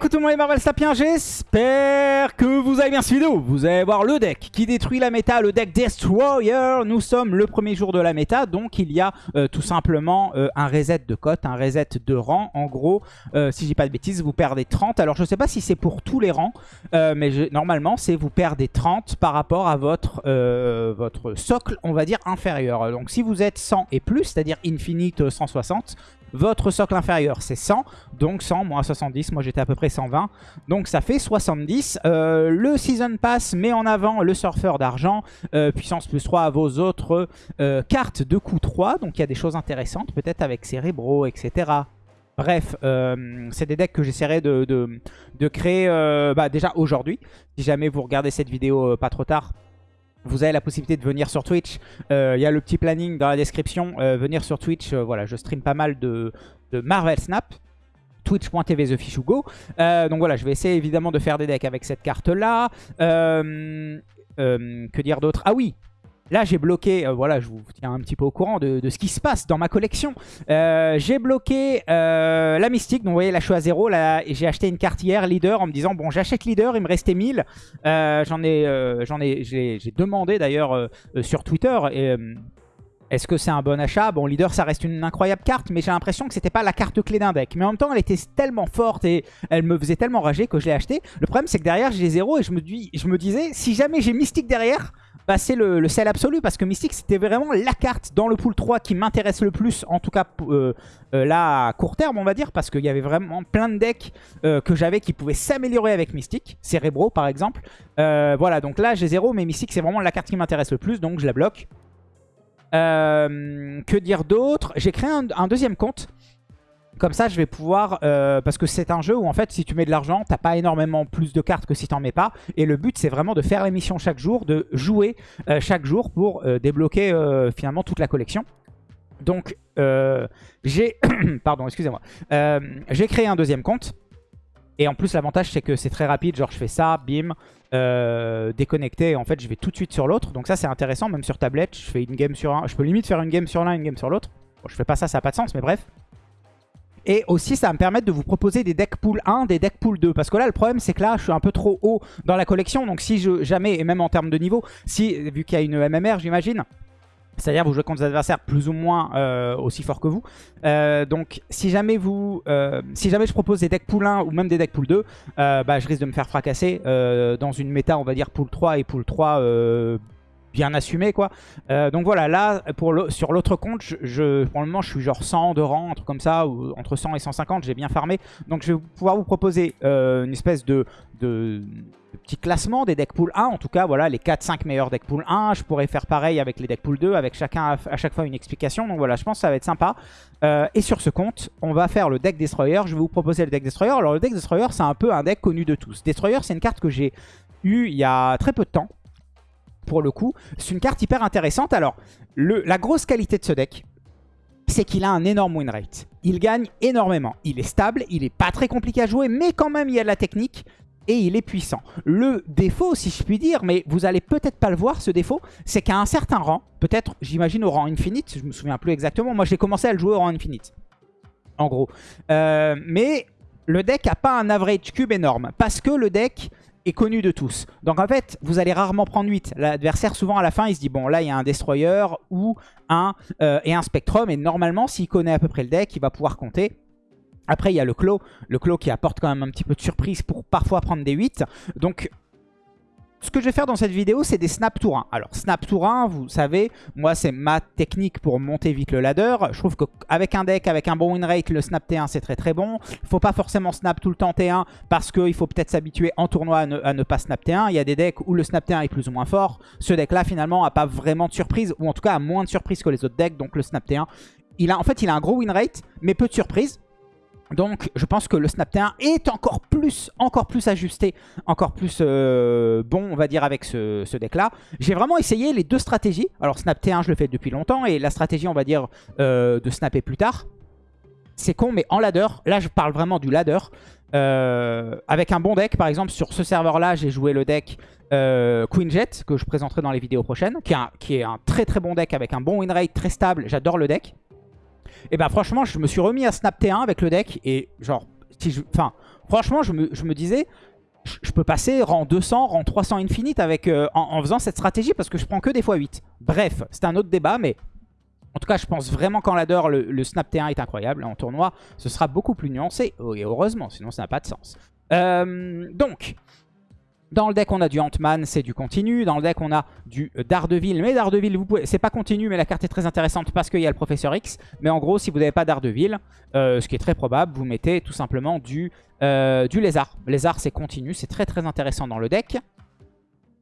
Écoute tout les Marvel Sapiens, j'espère que vous allez bien cette vidéo. Vous allez voir le deck qui détruit la méta, le deck Destroyer. Nous sommes le premier jour de la méta, donc il y a euh, tout simplement euh, un reset de cote, un reset de rang. En gros, euh, si je dis pas de bêtises, vous perdez 30. Alors je sais pas si c'est pour tous les rangs, mais normalement c'est vous perdez 30 par rapport à votre, votre socle, on va dire, inférieur. Donc si vous êtes 100 et plus, c'est-à-dire Infinite 160, votre socle inférieur, c'est 100. Donc 100 moins 70. Moi, j'étais à peu près 120. Donc ça fait 70. Euh, le Season Pass met en avant le surfeur d'argent. Euh, puissance plus 3 à vos autres euh, cartes de coup 3. Donc il y a des choses intéressantes. Peut-être avec Cérébro, etc. Bref, c'est des decks que j'essaierai de, créer bah, déjà aujourd'hui. Si jamais vous regardez cette vidéo pas trop tard, vous avez la possibilité de venir sur Twitch. Euh, il y a le petit planning dans la description. Euh, venir sur Twitch, euh, voilà, je stream pas mal de, Marvel Snap. Twitch.tv TheFishugo. donc voilà, je vais essayer évidemment de faire des decks avec cette carte-là. que dire d'autre? Ah oui, Là, j'ai bloqué, euh, voilà, je vous tiens un petit peu au courant de, ce qui se passe dans ma collection. Euh, j'ai bloqué euh, la Mystique, donc vous voyez, là, je suis à zéro. J'ai acheté une carte hier, Leader, en me disant, bon, j'achète Leader, il me restait 1000. j'en ai, j'en ai, j'ai demandé d'ailleurs sur Twitter, est-ce que c'est un bon achat? Bon, Leader, ça reste une incroyable carte, mais j'ai l'impression que c'était pas la carte clé d'un deck. Mais en même temps, elle était tellement forte et elle me faisait tellement rager que je l'ai acheté. Le problème, c'est que derrière, j'ai zéro et je me, dis, je me disais, si jamais j'ai Mystique derrière, bah, c'est le, sel absolu parce que Mystique, c'était vraiment la carte dans le pool 3 qui m'intéresse le plus, en tout cas euh, euh, là, à court terme, on va dire, parce qu'il y avait vraiment plein de decks euh, que j'avais qui pouvaient s'améliorer avec Mystique. Cérébro, par exemple. voilà, donc là, j'ai zéro, mais Mystique, c'est vraiment la carte qui m'intéresse le plus, donc je la bloque. Euh, que dire d'autre? J'ai créé un, deuxième compte. Comme ça, je vais pouvoir... Euh, parce que c'est un jeu où, en fait, si tu mets de l'argent, t'as pas énormément plus de cartes que si t'en mets pas. Et le but, c'est vraiment de faire l'émission chaque jour, de jouer euh, chaque jour pour débloquer finalement toute la collection. Donc, j'ai... Pardon, excusez-moi. j'ai créé un deuxième compte. Et en plus, l'avantage, c'est que c'est très rapide. Genre, je fais ça, bim, euh, déconnecté. En fait, je vais tout de suite sur l'autre. Donc ça, c'est intéressant. Même sur tablette, je fais une game sur un. Je peux limite faire une game sur l'un, une game sur l'autre. Bon, je fais pas ça, ça n'a pas de sens, mais bref. Et aussi, ça va me permettre de vous proposer des decks pool 1, des decks pool 2. Parce que là, le problème, c'est que là, je suis un peu trop haut dans la collection. Donc si jamais, et même en termes de niveau, si vu qu'il y a une MMR, j'imagine, c'est-à-dire vous jouez contre des adversaires plus ou moins euh, aussi forts que vous. Euh, donc si jamais vous, euh, si jamais je propose des decks pool 1 ou même des decks pool 2, bah, je risque de me faire fracasser dans une méta on va dire pool 3 et pool 3 bien assumé quoi. donc voilà, là pour sur l'autre compte, je, le moment je suis genre 100 de rang, un truc comme ça, ou entre 100 et 150, j'ai bien farmé. Donc je vais pouvoir vous proposer une espèce de, de, petit classement des deck pool 1. En tout cas, voilà, les 4-5 meilleurs deck pool 1. Je pourrais faire pareil avec les deck pool 2, avec chacun à, chaque fois une explication. Donc voilà, je pense que ça va être sympa. Euh, et sur ce compte, on va faire le deck Destroyer. Je vais vous proposer le deck Destroyer. Alors le deck Destroyer, c'est un peu un deck connu de tous. Destroyer, c'est une carte que j'ai eue il y a très peu de temps. Pour le coup, c'est une carte hyper intéressante. Alors, la grosse qualité de ce deck, c'est qu'il a un énorme win rate. Il gagne énormément. Il est stable, il est pas très compliqué à jouer, mais quand même il y a de la technique et il est puissant. Le défaut, si je puis dire, mais vous allez peut-être pas le voir ce défaut, c'est qu'à un certain rang, peut-être j'imagine au rang infinite, je me souviens plus exactement, moi j'ai commencé à le jouer au rang infinite, en gros. Euh, mais le deck a pas un average cube énorme, parce que le deck connu de tous. Donc en fait, vous allez rarement prendre 8. L'adversaire, souvent à la fin, il se dit, bon là il y a un Destroyer ou un, euh, et un Spectrum, et normalement s'il connaît à peu près le deck, il va pouvoir compter. Après, il y a le clos. Le clos qui apporte quand même un petit peu de surprise pour parfois prendre des 8. Donc, ce que je vais faire dans cette vidéo, c'est des snap tour 1. Alors, snap tour 1, vous savez, moi, c'est ma technique pour monter vite le ladder. Je trouve qu'avec un deck, avec un bon win rate, le snap T1, c'est très très bon. Il faut pas forcément snap tout le temps T1 parce qu'il faut peut-être s'habituer en tournoi à ne, pas snap T1. Il y a des decks où le snap T1 est plus ou moins fort. Ce deck-là, finalement, n'a pas vraiment de surprise, ou en tout cas a moins de surprise que les autres decks. Donc, le snap T1, il a, en fait, il a un gros win rate, mais peu de surprises. Donc je pense que le Snap T1 est encore plus, encore plus ajusté, encore plus euh, bon on va dire avec ce, deck là. J'ai vraiment essayé les deux stratégies. Alors Snap T1 je le fais depuis longtemps et la stratégie on va dire euh, de snapper plus tard. C'est con mais en ladder, là je parle vraiment du ladder. Euh, avec un bon deck par exemple sur ce serveur là j'ai joué le deck Queen Jet que je présenterai dans les vidéos prochaines. Qui qui est un très très bon deck avec un bon win rate très stable, j'adore le deck. Et bah franchement, je me suis remis à Snap T1 avec le deck. Et genre, si je... Franchement, je me, disais, je, peux passer rang 200, rang 300 infinite avec, euh, en, faisant cette stratégie parce que je prends que des x8. Bref, c'est un autre débat, mais en tout cas, je pense vraiment qu'en ladder, le, Snap T1 est incroyable. En tournoi, ce sera beaucoup plus nuancé. Et heureusement, sinon ça n'a pas de sens. Euh, donc, dans le deck, on a du Ant-Man, c'est du continu. Dans le deck, on a du Daredevil. Mais Daredevil, vous pouvez... c'est pas continu, mais la carte est très intéressante parce qu'il y a le Professeur X. Mais en gros, si vous n'avez pas Daredevil, euh, ce qui est très probable, vous mettez tout simplement du, euh, du Lézard. Lézard, c'est continu, c'est très très intéressant dans le deck.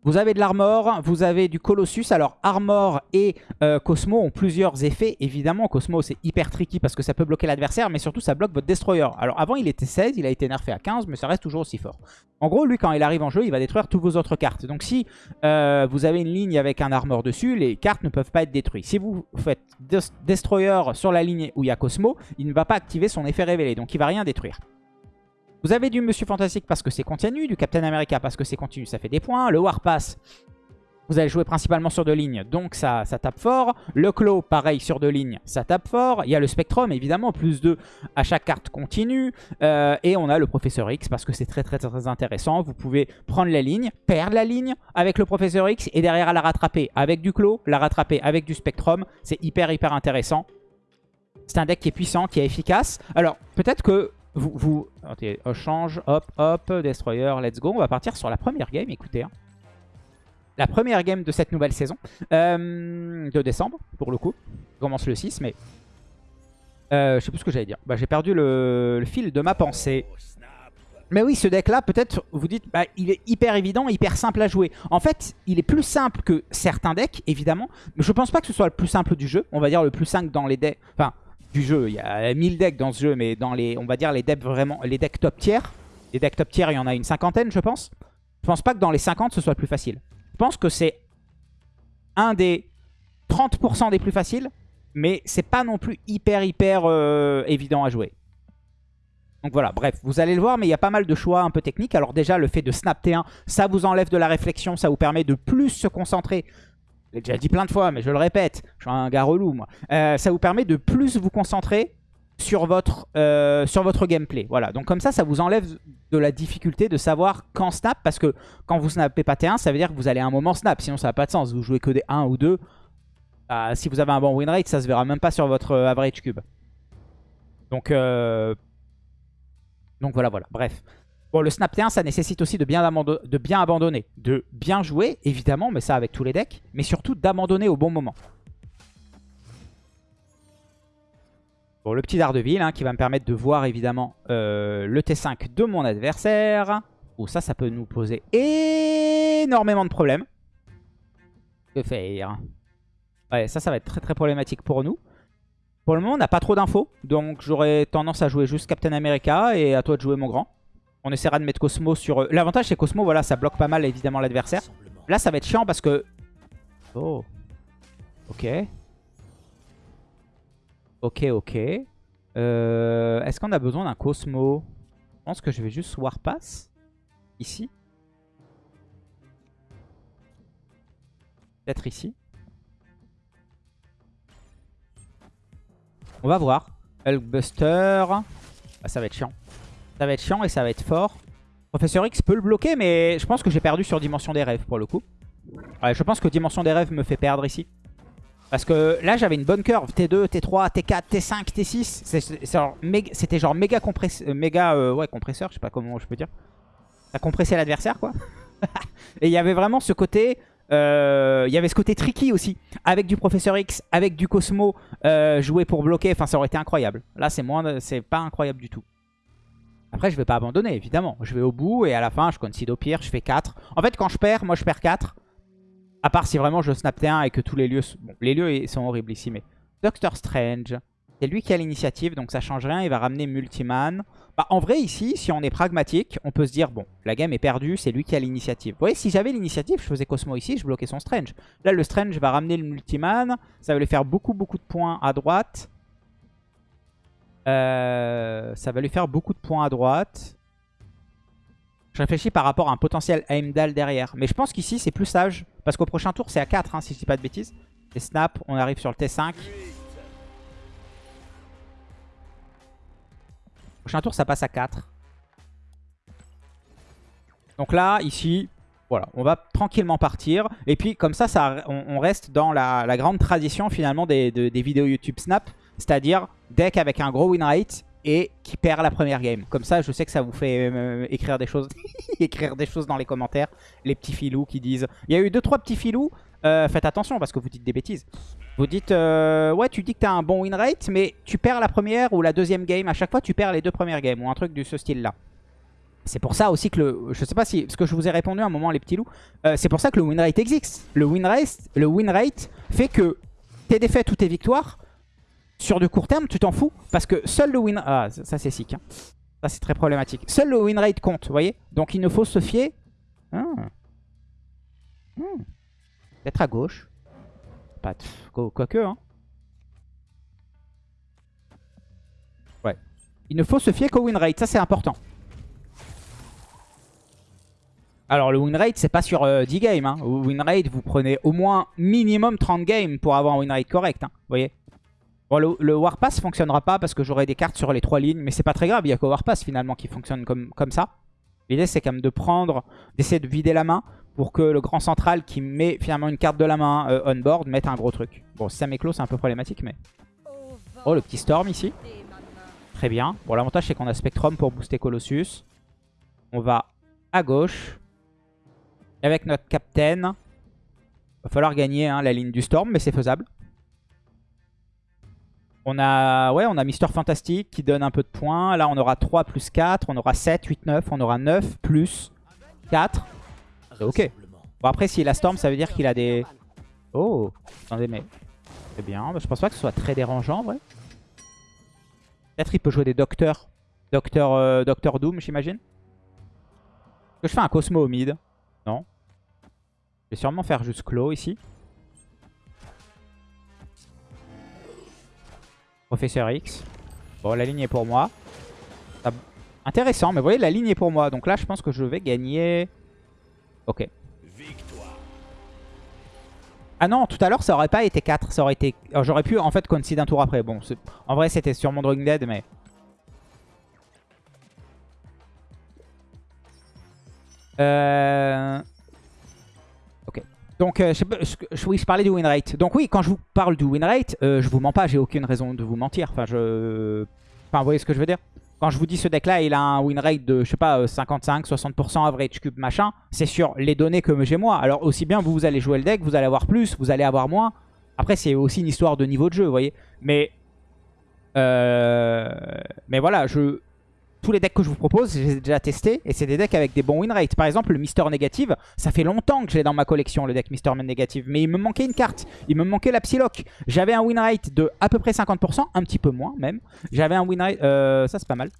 Vous avez de l'armor, vous avez du Colossus. Alors, armor et euh, Cosmo ont plusieurs effets. Évidemment, Cosmo, c'est hyper tricky parce que ça peut bloquer l'adversaire, mais surtout, ça bloque votre Destroyer. Alors, avant, il était 16, il a été nerfé à 15, mais ça reste toujours aussi fort. En gros, lui, quand il arrive en jeu, il va détruire toutes vos autres cartes. Donc, si euh, vous avez une ligne avec un armor dessus, les cartes ne peuvent pas être détruites. Si vous faites Destroyer sur la ligne où il y a Cosmo, il ne va pas activer son effet révélé, donc il va rien détruire. Vous avez du Monsieur Fantastique parce que c'est continu, du Captain America parce que c'est continu, ça fait des points. Le Warpass, vous allez jouer principalement sur deux lignes, donc ça, tape fort. Le Claw, pareil, sur deux lignes, ça tape fort. Il y a le Spectrum, évidemment, plus 2 à chaque carte continue. Euh, et on a le Professeur X parce que c'est très, très très intéressant. Vous pouvez prendre la ligne, perdre la ligne avec le Professeur X et derrière la rattraper avec du Claw, la rattraper avec du Spectrum. C'est hyper, hyper intéressant. C'est un deck qui est puissant, qui est efficace. Alors, peut-être que vous, vous okay, change, hop, hop, Destroyer, let's go. On va partir sur la première game, écoutez. Hein. La première game de cette nouvelle saison, euh, de décembre, pour le coup. Commence le 6, mais... Euh, je sais plus ce que j'allais dire. Bah, J'ai perdu le, le, fil de ma pensée. Mais oui, ce deck-là, peut-être, vous dites, bah, il est hyper évident, hyper simple à jouer. En fait, il est plus simple que certains decks, évidemment. Mais je pense pas que ce soit le plus simple du jeu. On va dire le plus simple dans les decks... Enfin, du jeu. Il y a 1000 decks dans ce jeu, mais dans les, on va dire les decks vraiment, les decks top tier, les decks top tier, il y en a une cinquantaine, je pense. Je pense pas que dans les 50, ce soit plus facile. Je pense que c'est un des 30% des plus faciles, mais c'est pas non plus hyper, hyper euh, évident à jouer. Donc voilà, bref, vous allez le voir, mais il y a pas mal de choix un peu techniques. Alors déjà, le fait de snap T1, ça vous enlève de la réflexion, ça vous permet de plus se concentrer l'ai déjà dit plein de fois, mais je le répète, je suis un gars relou moi. Euh, ça vous permet de plus vous concentrer sur votre, euh, sur votre gameplay. Voilà, donc comme ça, ça vous enlève de la difficulté de savoir quand snap, parce que quand vous snappez pas T1, ça veut dire que vous allez à un moment snap, sinon ça n'a pas de sens. Vous jouez que des 1 ou 2, bah, si vous avez un bon win rate, ça se verra même pas sur votre euh, average cube. Donc, donc voilà, voilà, bref. Bon, le snap T1, ça nécessite aussi de bien, abandonner. De bien jouer, évidemment, mais ça avec tous les decks. Mais surtout d'abandonner au bon moment. Bon, le petit Daredevil hein, qui va me permettre de voir évidemment euh, le T5 de mon adversaire. Oh, ça, ça peut nous poser énormément de problèmes. Que faire? Ouais, ça, ça va être très très problématique pour nous. Pour le moment, on n'a pas trop d'infos. Donc, j'aurais tendance à jouer juste Captain America et à toi de jouer mon grand. On essaiera de mettre Cosmo sur... Euh, l'avantage c'est Cosmo, voilà, ça bloque pas mal évidemment l'adversaire. Là ça va être chiant parce que... Oh. Ok. Ok, ok. Euh, Est-ce qu'on a besoin d'un Cosmo? Je pense que je vais juste Warpass. Ici. Peut-être ici. On va voir. Hulkbuster. Ah, ça va être chiant. Ça va être chiant et ça va être fort. Professeur X peut le bloquer, mais je pense que j'ai perdu sur Dimension des Rêves pour le coup. Ouais, je pense que Dimension des Rêves me fait perdre ici. Parce que là, j'avais une bonne curve. T2, T3, T4, T5, T6. C'était genre méga, compresseur, méga euh, compresseur, je sais pas comment je peux dire. Ça compressait l'adversaire, quoi. et il y avait vraiment ce côté... Euh, il y avait ce côté tricky aussi. Avec du Professeur X, avec du Cosmo euh, joué pour bloquer. Enfin, ça aurait été incroyable. Là, c'est moins, c'est pas incroyable du tout. Après, je vais pas abandonner, évidemment. Je vais au bout et à la fin, je concede au pire, je fais 4. En fait, quand je perds, moi, je perds 4. À part si vraiment je snap T1 et que tous les lieux... Les lieux sont horribles ici, mais... Doctor Strange, c'est lui qui a l'initiative, donc ça change rien. Il va ramener Multiman. Bah, en vrai, ici, si on est pragmatique, on peut se dire, bon, la game est perdue, c'est lui qui a l'initiative. Vous voyez, si j'avais l'initiative, je faisais Cosmo ici, je bloquais son Strange. Là, le Strange va ramener le Multiman. Ça va lui faire beaucoup, beaucoup de points à droite. Euh, ça va lui faire beaucoup de points à droite. Je réfléchis par rapport à un potentiel Heimdall derrière. Mais je pense qu'ici, c'est plus sage. Parce qu'au prochain tour, c'est à 4, hein, si je dis pas de bêtises. Et snap, on arrive sur le T5. Prochain tour, ça passe à 4. Donc là, ici, voilà, on va tranquillement partir. Et puis comme ça, on, reste dans la, grande tradition finalement des vidéos YouTube Snap. C'est-à-dire deck avec un gros win rate et qui perd la première game. Comme ça, je sais que ça vous fait euh, écrire des choses écrire des choses dans les commentaires. Les petits filous qui disent... Il y a eu deux trois petits filous. Euh, faites attention parce que vous dites des bêtises. Vous dites, euh, ouais, tu dis que tu as un bon win rate, mais tu perds la première ou la deuxième game. À chaque fois, tu perds les deux premières games ou un truc de ce style-là. C'est pour ça aussi que le... Je sais pas si... Parce que je vous ai répondu à un moment, les petits loups. c'est pour ça que le win rate existe. Le win rate, le win rate fait que tes défaites ou tes victoires sur du court terme, tu t'en fous. Parce que seul le win... Ah, ça c'est sick. Hein. Ça c'est très problématique. Seul le win rate compte, vous voyez Donc il ne faut se fier... Ah. Hmm. Peut-être à gauche. Pas Quoique, hein. Ouais. Il ne faut se fier qu'au win rate, ça c'est important. Alors le win rate c'est pas sur 10 euh, games. Hein. Win rate vous prenez au moins minimum 30 games pour avoir un win rate correct. Hein. Vous voyez Bon, le, Warpass fonctionnera pas parce que j'aurai des cartes sur les trois lignes, mais c'est pas très grave, il y a que Warpass finalement qui fonctionne comme, ça. L'idée c'est quand même de prendre, d'essayer de vider la main pour que le grand central qui met finalement une carte de la main euh, on board mette un gros truc. Bon, si ça m'éclose c'est un peu problématique, mais... Oh, le petit Storm ici. Très bien. Bon, l'avantage c'est qu'on a Spectrum pour booster Colossus. On va à gauche. Avec notre Captain. Va falloir gagner hein, la ligne du Storm, mais c'est faisable. On a, ouais, on a Mister Fantastic qui donne un peu de points. Là, on aura 3 plus 4. On aura 7, 8, 9. On aura 9 plus 4. C'est ok. Bon, après, s'il a Storm, ça veut dire qu'il a des... Oh Attendez, mais... C'est bien. Je pense pas que ce soit très dérangeant, en vrai. Peut-être il peut jouer des docteurs. Docteur, euh, Docteur Doom, j'imagine. Est-ce que je fais un Cosmo au mid? Non. Je vais sûrement faire juste Claw ici. Professeur X. Bon, la ligne est pour moi. Intéressant, mais vous voyez, la ligne est pour moi. Donc là, je pense que je vais gagner... Ok. Ah non, tout à l'heure, ça aurait pas été 4. Ça aurait été... J'aurais pu, en fait, concede un tour après. Bon, en vrai, c'était sur mon Drawing Dead, mais... Euh... Donc, euh, je, oui, je parlais du win rate. Donc oui, quand je vous parle du win rate, euh, je vous mens pas, j'ai aucune raison de vous mentir. Enfin, je... Enfin, vous voyez ce que je veux dire? Quand je vous dis ce deck-là, il a un win rate de, je sais pas, 55, euh, 60% average cube, machin, c'est sur les données que j'ai moi. Alors aussi bien vous, vous allez jouer le deck, vous allez avoir plus, vous allez avoir moins. Après, c'est aussi une histoire de niveau de jeu, vous voyez? Mais... Euh... Mais voilà, je tous les decks que je vous propose, j'ai déjà testé et c'est des decks avec des bons win rates. Par exemple, le Mister Négative, ça fait longtemps que j'ai dans ma collection le deck Mister Négative, mais il me manquait une carte, il me manquait la Psylocke. J'avais un win rate de à peu près 50%, un petit peu moins même. J'avais un win rate, euh, ça c'est pas mal.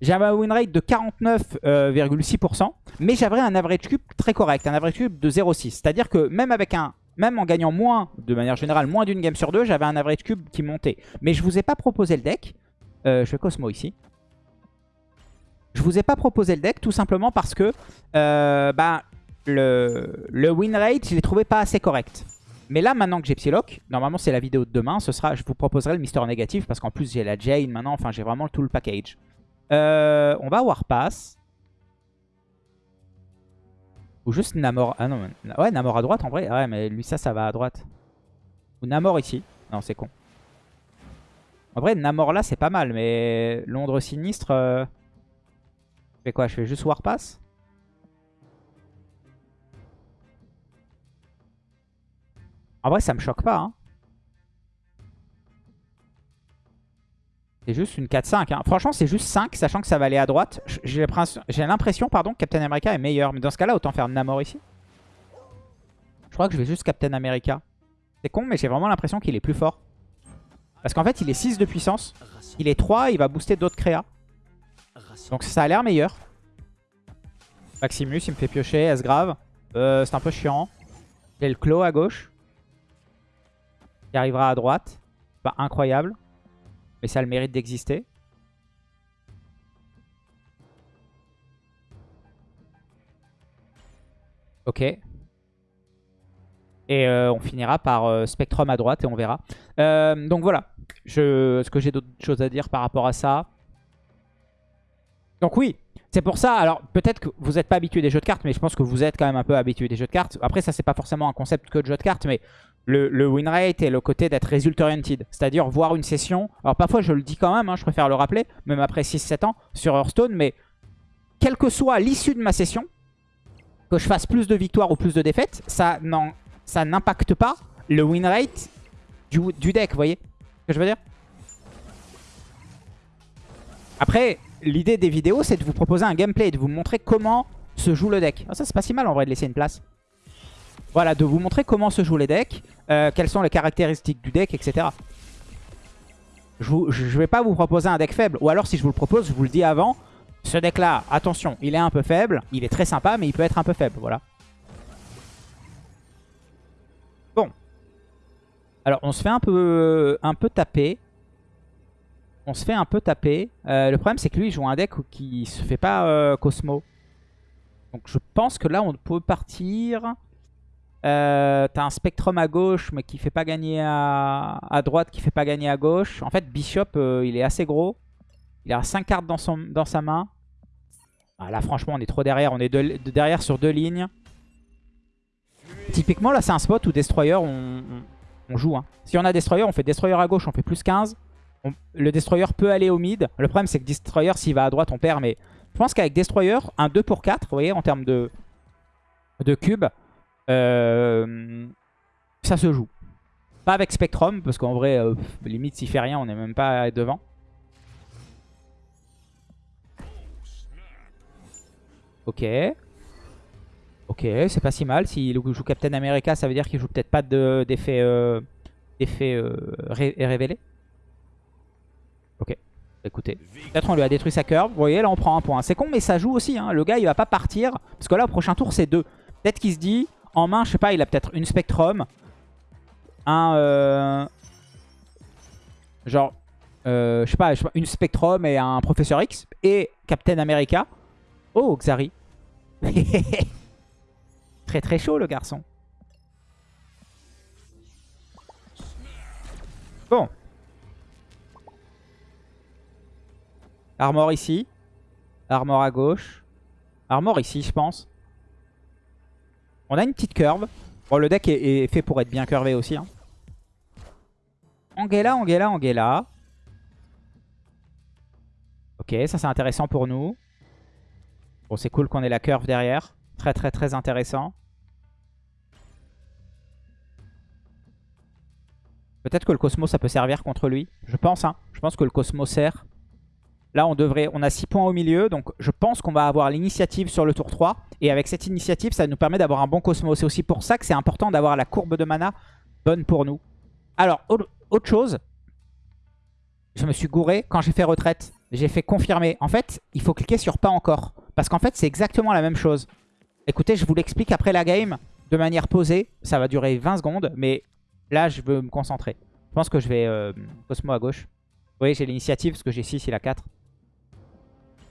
J'avais un win rate de 49,6%, mais j'avais un average cube très correct, un average cube de 0,6. C'est-à-dire que même avec un même en gagnant moins, de manière générale, moins d'une game sur deux, j'avais un average cube qui montait. Mais je vous ai pas proposé le deck. Euh, je fais Cosmo ici. Je vous ai pas proposé le deck tout simplement parce que euh, bah, le, le win rate, je l'ai trouvé pas assez correct. Mais là, maintenant que j'ai Psylocke, normalement c'est la vidéo de demain, ce sera, je vous proposerai le Mister Négatif parce qu'en plus j'ai la Jane maintenant, enfin j'ai vraiment tout le package. Euh, on va Warpass. Ou juste Namor. Ah non, ouais, Namor à droite en vrai. Ouais, mais lui ça, ça va à droite. Ou Namor ici. Non, c'est con. En vrai, Namor là, c'est pas mal, mais Londres sinistre... Euh, fais quoi Je fais juste Warpass En vrai, ça me choque pas. Hein. C'est juste une 4-5. Hein. Franchement, c'est juste 5, sachant que ça va aller à droite. J'ai l'impression pardon, que Captain America est meilleur. Mais dans ce cas-là, autant faire Namor ici. Je crois que je vais juste Captain America. C'est con, mais j'ai vraiment l'impression qu'il est plus fort. Parce qu'en fait, il est 6 de puissance. Il est 3, il va booster d'autres créas. Donc ça a l'air meilleur. Maximus, il me fait piocher. S-Grave. Euh, c'est un peu chiant. J'ai le Claw à gauche. Qui arrivera à droite. Pas incroyable. Mais ça a le mérite d'exister. Ok. Et euh, on finira par euh, Spectrum à droite et on verra. donc voilà. Est-ce que j'ai d'autres choses à dire par rapport à ça donc oui, C'est pour ça, alors peut-être que vous n'êtes pas habitué des jeux de cartes, mais je pense que vous êtes quand même un peu habitué des jeux de cartes. Après, ça, c'est pas forcément un concept que de jeu de cartes, mais le, win rate et le côté d'être result oriented. C'est-à-dire voir une session. Alors parfois, je le dis quand même, hein, je préfère le rappeler, même après 6-7 ans sur Hearthstone, mais quelle que soit l'issue de ma session, que je fasse plus de victoires ou plus de défaites, ça n'impacte pas le win rate du, deck, vous voyez ce que je veux dire? Après, l'idée des vidéos, c'est de vous proposer un gameplay, de vous montrer comment se joue le deck. Ah, ça, c'est pas si mal en vrai de laisser une place. Voilà, de vous montrer comment se jouent les decks, euh, quelles sont les caractéristiques du deck, etc. Je, ne vais pas vous proposer un deck faible. Ou alors, si je vous le propose, je vous le dis avant. Ce deck-là, attention, il est un peu faible. Il est très sympa, mais il peut être un peu faible. Voilà. Bon. Alors, on se fait un peu, un peu taper. On se fait un peu taper. Euh, le problème, c'est que lui, il joue un deck qui se fait pas euh, Cosmo. Donc, je pense que là, on peut partir... Euh, t'as un Spectrum à gauche, mais qui fait pas gagner à, droite, qui fait pas gagner à gauche. En fait, Bishop, il est assez gros. Il a 5 cartes dans sa main. Ah, là, franchement, on est trop derrière. On est derrière sur deux lignes. Typiquement, là, c'est un spot où Destroyer, on, joue. Hein. Si on a Destroyer, on fait Destroyer à gauche, on fait plus 15. Le Destroyer peut aller au mid. Le problème, c'est que Destroyer, s'il va à droite, on perd. Mais je pense qu'avec Destroyer, un 2 pour 4, vous voyez, en termes de, de cubes, euh, ça se joue. Pas avec Spectrum, parce qu'en vrai, euh, limite s'il fait rien, on n'est même pas devant. Ok. Ok, c'est pas si mal. S'il joue Captain America, ça veut dire qu'il joue peut-être pas d'effet euh, révélé. Ok, écoutez. Peut-être on lui a détruit sa curve. Vous voyez, là on prend un point. C'est con, mais ça joue aussi. Hein. Le gars, il va pas partir. Parce que là, au prochain tour, c'est deux. Peut-être qu'il se dit, en main, je sais pas, il a peut-être une Spectrum. Un... Euh, genre... Euh, je, sais pas, une Spectrum et un Professeur X. Et Captain America. Oh, Xari. très très chaud le garçon. Bon. Armor ici. Armor à gauche. Armor ici, je pense. On a une petite curve. Bon, le deck est, fait pour être bien curvé aussi. Hein. Angela, Angela, Angela. Ok, ça c'est intéressant pour nous. Bon, c'est cool qu'on ait la curve derrière. Très très très intéressant. Peut-être que le Cosmo ça peut servir contre lui. Je pense, hein. Je pense que le Cosmo sert. Là, on devrait, on a 6 points au milieu, donc je pense qu'on va avoir l'initiative sur le tour 3. Et avec cette initiative, ça nous permet d'avoir un bon Cosmo. C'est aussi pour ça que c'est important d'avoir la courbe de mana bonne pour nous. Alors, autre chose, je me suis gouré quand j'ai fait retraite. J'ai fait confirmer. En fait, il faut cliquer sur pas encore. Parce qu'en fait, c'est exactement la même chose. Écoutez, je vous l'explique après la game de manière posée. Ça va durer 20 secondes, mais là, je veux me concentrer. Je pense que je vais euh, Cosmo à gauche. Vous voyez, j'ai l'initiative parce que j'ai 6, il a 4.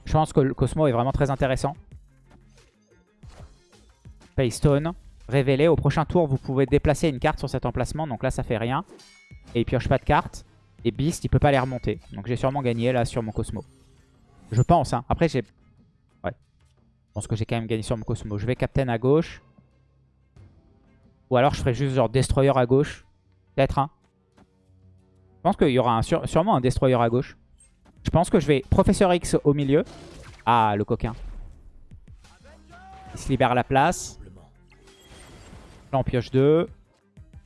Je pense que le Cosmo est vraiment très intéressant. Paystone. Révélé. Au prochain tour, vous pouvez déplacer une carte sur cet emplacement. Donc là, ça fait rien. Et il pioche pas de carte. Et Beast, il peut pas les remonter. Donc j'ai sûrement gagné là sur mon Cosmo. Je pense. Hein. Après, j'ai... Ouais. Je pense que j'ai quand même gagné sur mon Cosmo. Je vais Captain à gauche. Ou alors je ferai juste genre Destroyer à gauche. Peut-être, hein. Je pense qu'il y aura sûrement un Destroyer à gauche. Je pense que je vais Professeur X au milieu. Ah, le coquin. Il se libère la place. Là, on pioche 2.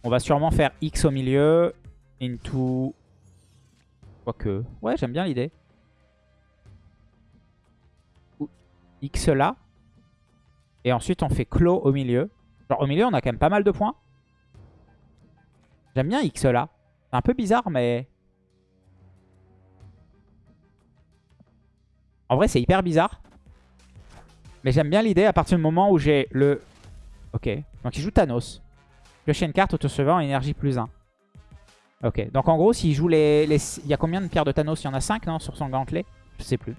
On va sûrement faire X au milieu. Into... Quoique... Ouais, j'aime bien l'idée. X là. Et ensuite, on fait Clos au milieu. Genre, au milieu, on a quand même pas mal de points. J'aime bien X là. C'est un peu bizarre, mais... En vrai, c'est hyper bizarre. Mais j'aime bien l'idée à partir du moment où j'ai le... Ok. Donc il joue Thanos. Piocher une carte auto-suivant énergie plus 1. Ok. Donc en gros, s'il joue les, Il y a combien de pierres de Thanos? Il y en a 5, non Sur son gantelet? Je sais plus.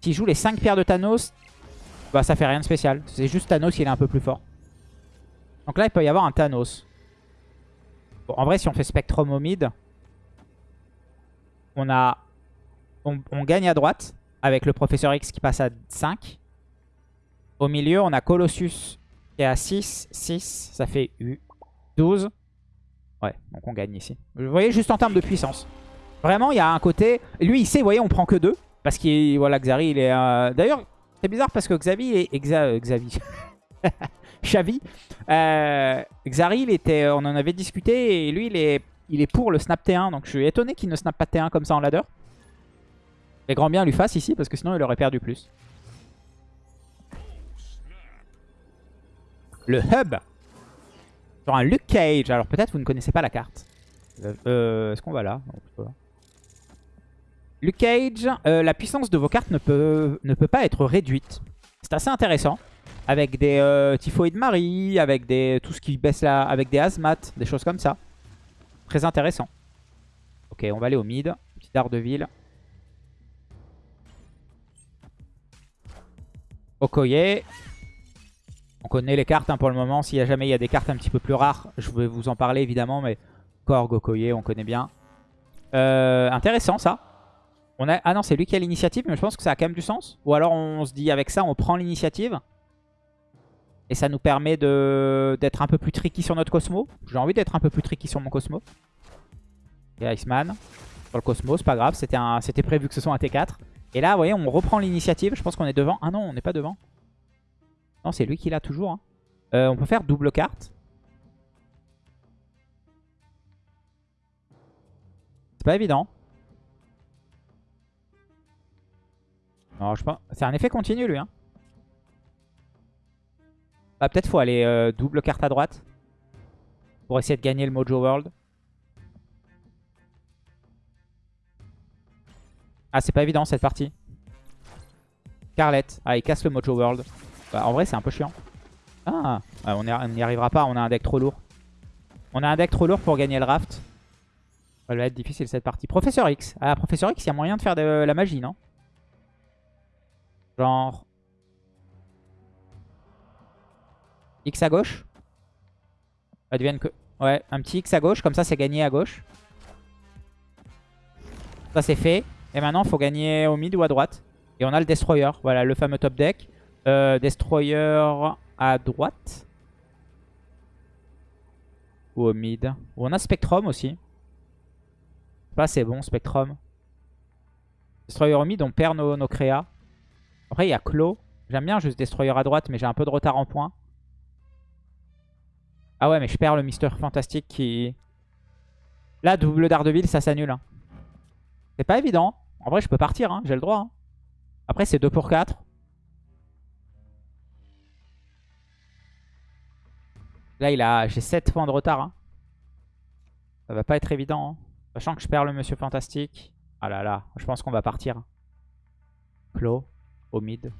S'il joue les 5 pierres de Thanos, bah ça fait rien de spécial. C'est juste Thanos, il est un peu plus fort. Donc là, il peut y avoir un Thanos. Bon, en vrai, si on fait Spectrum au mid, on a on, gagne à droite. avec le Professeur X qui passe à 5. Au milieu, on a Colossus qui est à 6. 6, ça fait 12. Ouais, donc on gagne ici. Vous voyez, juste en termes de puissance. Vraiment, il y a un côté... Lui, il sait, vous voyez, on prend que 2. Parce que, voilà, Xari, il est... Euh, d'ailleurs, c'est bizarre parce que Xavi est... Xa... Xavi. Xavi. Euh, Xari, il était... on en avait discuté et lui, il est, il est pour le snap T1. Donc je suis étonné qu'il ne snap pas T1 comme ça en ladder. Mais grand bien lui fasse ici parce que sinon il aurait perdu plus. Le hub. Sur un Luke Cage. Alors peut-être vous ne connaissez pas la carte. Euh, Est-ce qu'on va là? Luke Cage, euh, la puissance de vos cartes ne peut, ne peut pas être réduite. C'est assez intéressant. Avec des euh, Typhoïdes Marie, avec des tout ce qui baisse là, avec des Hazmat, des choses comme ça. Très intéressant. Ok, on va aller au mid. Petit ville. Okoye. On connaît les cartes hein, pour le moment. S'il y a jamais il y a des cartes un petit peu plus rares, je vais vous en parler évidemment. Mais Korg, Okoye, on connaît bien. Euh, intéressant ça. On a... Ah non, c'est lui qui a l'initiative, mais je pense que ça a quand même du sens. Ou alors on se dit avec ça, on prend l'initiative. Et ça nous permet d'être un peu plus tricky sur notre Cosmo. J'ai envie d'être un peu plus tricky sur mon Cosmo. Et Iceman. Sur le Cosmo, c'est pas grave. C'était prévu que ce soit un T4. Et là, vous voyez, on reprend l'initiative. Je pense qu'on est devant. Ah non, on n'est pas devant. Non, c'est lui qui l'a toujours. Hein. Euh, on peut faire double carte. C'est pas évident. Non, je pense. C'est un effet continu, lui. Hein. Bah, peut-être faut aller euh, double carte à droite. Pour essayer de gagner le Mojo World. Ah, c'est pas évident cette partie. Carlette. Ah, il casse le Mojo World. Bah, en vrai, c'est un peu chiant. Ah, on n'y arrivera pas. On a un deck trop lourd. On a un deck trop lourd pour gagner le raft. Ça va être difficile cette partie. Professeur X. Ah, Professeur X, il y a moyen de faire de la magie, non? Genre... X à gauche. Advienne que... Ouais, un petit X à gauche, comme ça c'est gagné à gauche. Ça c'est fait. Et maintenant il faut gagner au mid ou à droite. Et on a le Destroyer, voilà le fameux top deck. Euh, Destroyer à droite. Ou au mid. on a Spectrum aussi. Pas c'est bon Spectrum. Destroyer au mid, on perd nos, nos créas. Après il y a Claw. J'aime bien juste Destroyer à droite mais j'ai un peu de retard en points. Ah ouais, mais je perds le Mister Fantastique qui... Là, double Daredevil, ça s'annule. Hein. C'est pas évident. En vrai, je peux partir, hein, j'ai le droit. Hein. Après, c'est 2 pour 4. Là, il a, j'ai 7 points de retard. Ça va pas être évident. Sachant que je perds le Monsieur Fantastique. Ah là là, je pense qu'on va partir. Claw, au mid.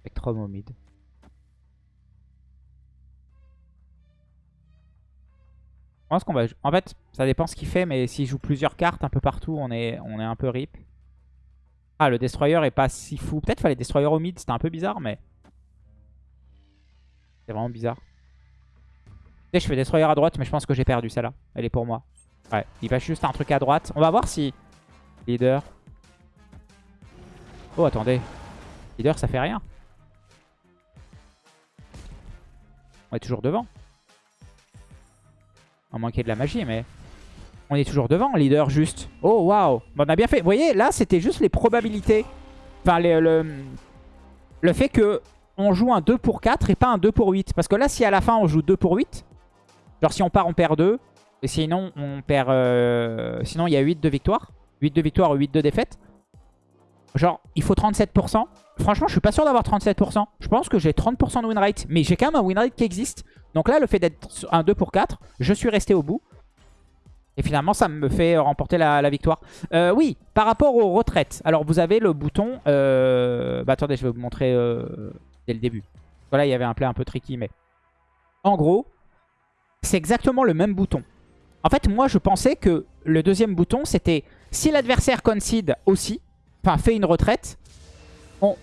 Spectrum au mid. Qu'on va... En fait, ça dépend ce qu'il fait, mais s'il joue plusieurs cartes un peu partout, on est, on est un peu rip. Ah, le Destroyer est pas si fou. Peut-être fallait Destroyer au mid, c'était un peu bizarre, mais... C'est vraiment bizarre. je fais Destroyer à droite, mais je pense que j'ai perdu celle-là. Elle est pour moi. Ouais, il va juste un truc à droite. On va voir si... Leader. Oh, attendez. Leader, ça fait rien. On est toujours devant. À moins qu'il y ait de la magie, mais... On est toujours devant, leader, juste. Oh, waouh On a bien fait. Vous voyez, là, c'était juste les probabilités. Enfin, le, le fait que on joue un 2 pour 4 et pas un 2 pour 8. Parce que là, si à la fin, on joue 2 pour 8, genre si on part, on perd 2. Et sinon, on perd... Euh, sinon, il y a 8 de victoire. 8 de victoire ou 8 de défaite. Genre, il faut 37%. Franchement, je suis pas sûr d'avoir 37%. Je pense que j'ai 30% de win rate. Mais j'ai quand même un win rate qui existe. Donc là, le fait d'être un 2 pour 4, je suis resté au bout. Et finalement, ça me fait remporter la, victoire. Euh, oui, par rapport aux retraites. Alors, vous avez le bouton... Euh, bah, attendez, je vais vous montrer euh, dès le début. Voilà, il y avait un play un peu tricky, mais... En gros, c'est exactement le même bouton. En fait, moi, je pensais que le deuxième bouton, c'était... Si l'adversaire concede aussi, enfin, fait une retraite, on,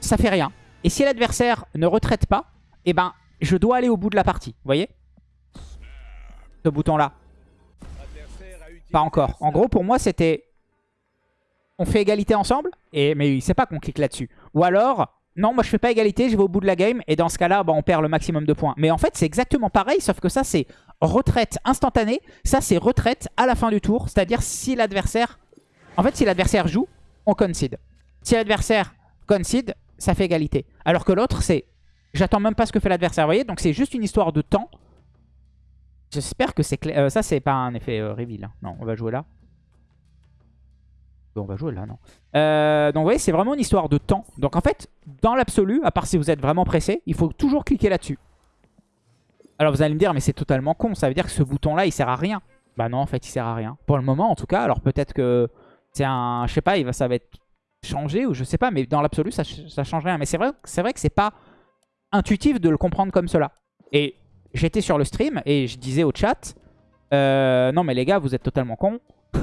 ça fait rien. Et si l'adversaire ne retraite pas, eh ben, je dois aller au bout de la partie. Vous voyez? Ce bouton-là. Pas encore. En gros, pour moi, c'était... on fait égalité ensemble, et, mais il sait pas qu'on clique là-dessus. Ou alors, non, moi je fais pas égalité, je vais au bout de la game, et dans ce cas-là, bah, on perd le maximum de points. Mais en fait, c'est exactement pareil, sauf que ça, c'est retraite instantanée. Ça, c'est retraite à la fin du tour, c'est-à-dire si l'adversaire... En fait, si l'adversaire joue, on concede. Si l'adversaire concede, ça fait égalité. Alors que l'autre, c'est... J'attends même pas ce que fait l'adversaire, vous voyez Donc c'est juste une histoire de temps. J'espère que c'est clair. Euh, ça, c'est pas un effet euh, reveal. Hein. Non, on va jouer là. On va jouer là, non. Euh, donc vous voyez, c'est vraiment une histoire de temps. Donc en fait, dans l'absolu, à part si vous êtes vraiment pressé, il faut toujours cliquer là-dessus. Alors vous allez me dire, mais c'est totalement con. Ça veut dire que ce bouton-là, il sert à rien. Bah non, en fait, il sert à rien. Pour le moment, en tout cas. Alors peut-être que c'est un... Je sais pas, va, ça va être changé ou je sais pas. Mais dans l'absolu, ça, change rien. Mais c'est vrai, vrai que c'est pas intuitif de le comprendre comme cela. Et j'étais sur le stream et je disais au chat, euh, non mais les gars, vous êtes totalement cons.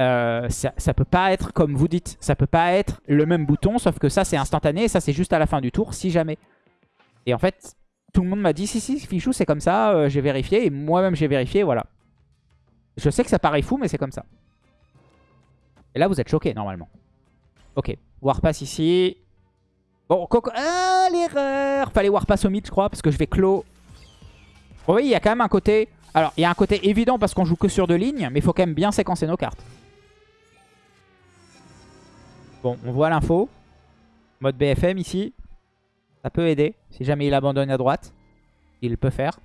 Euh, ça, ça, peut pas être comme vous dites. Ça peut pas être le même bouton, sauf que ça c'est instantané et ça c'est juste à la fin du tour, si jamais. Et en fait, tout le monde m'a dit, si si, Fichou c'est comme ça, euh, j'ai vérifié et moi-même j'ai vérifié, voilà. Je sais que ça paraît fou, mais c'est comme ça. Et là vous êtes choqués normalement. Ok, Warpass ici. Bon, Coco... Ah, l'erreur Fallait Warpass au mid, je crois, parce que je vais clos oui, il y a quand même un côté... Alors, il y a un côté évident parce qu'on joue que sur deux lignes, mais il faut quand même bien séquencer nos cartes. Bon, on voit l'info. Mode BFM ici. Ça peut aider. Si jamais il abandonne à droite, il peut faire.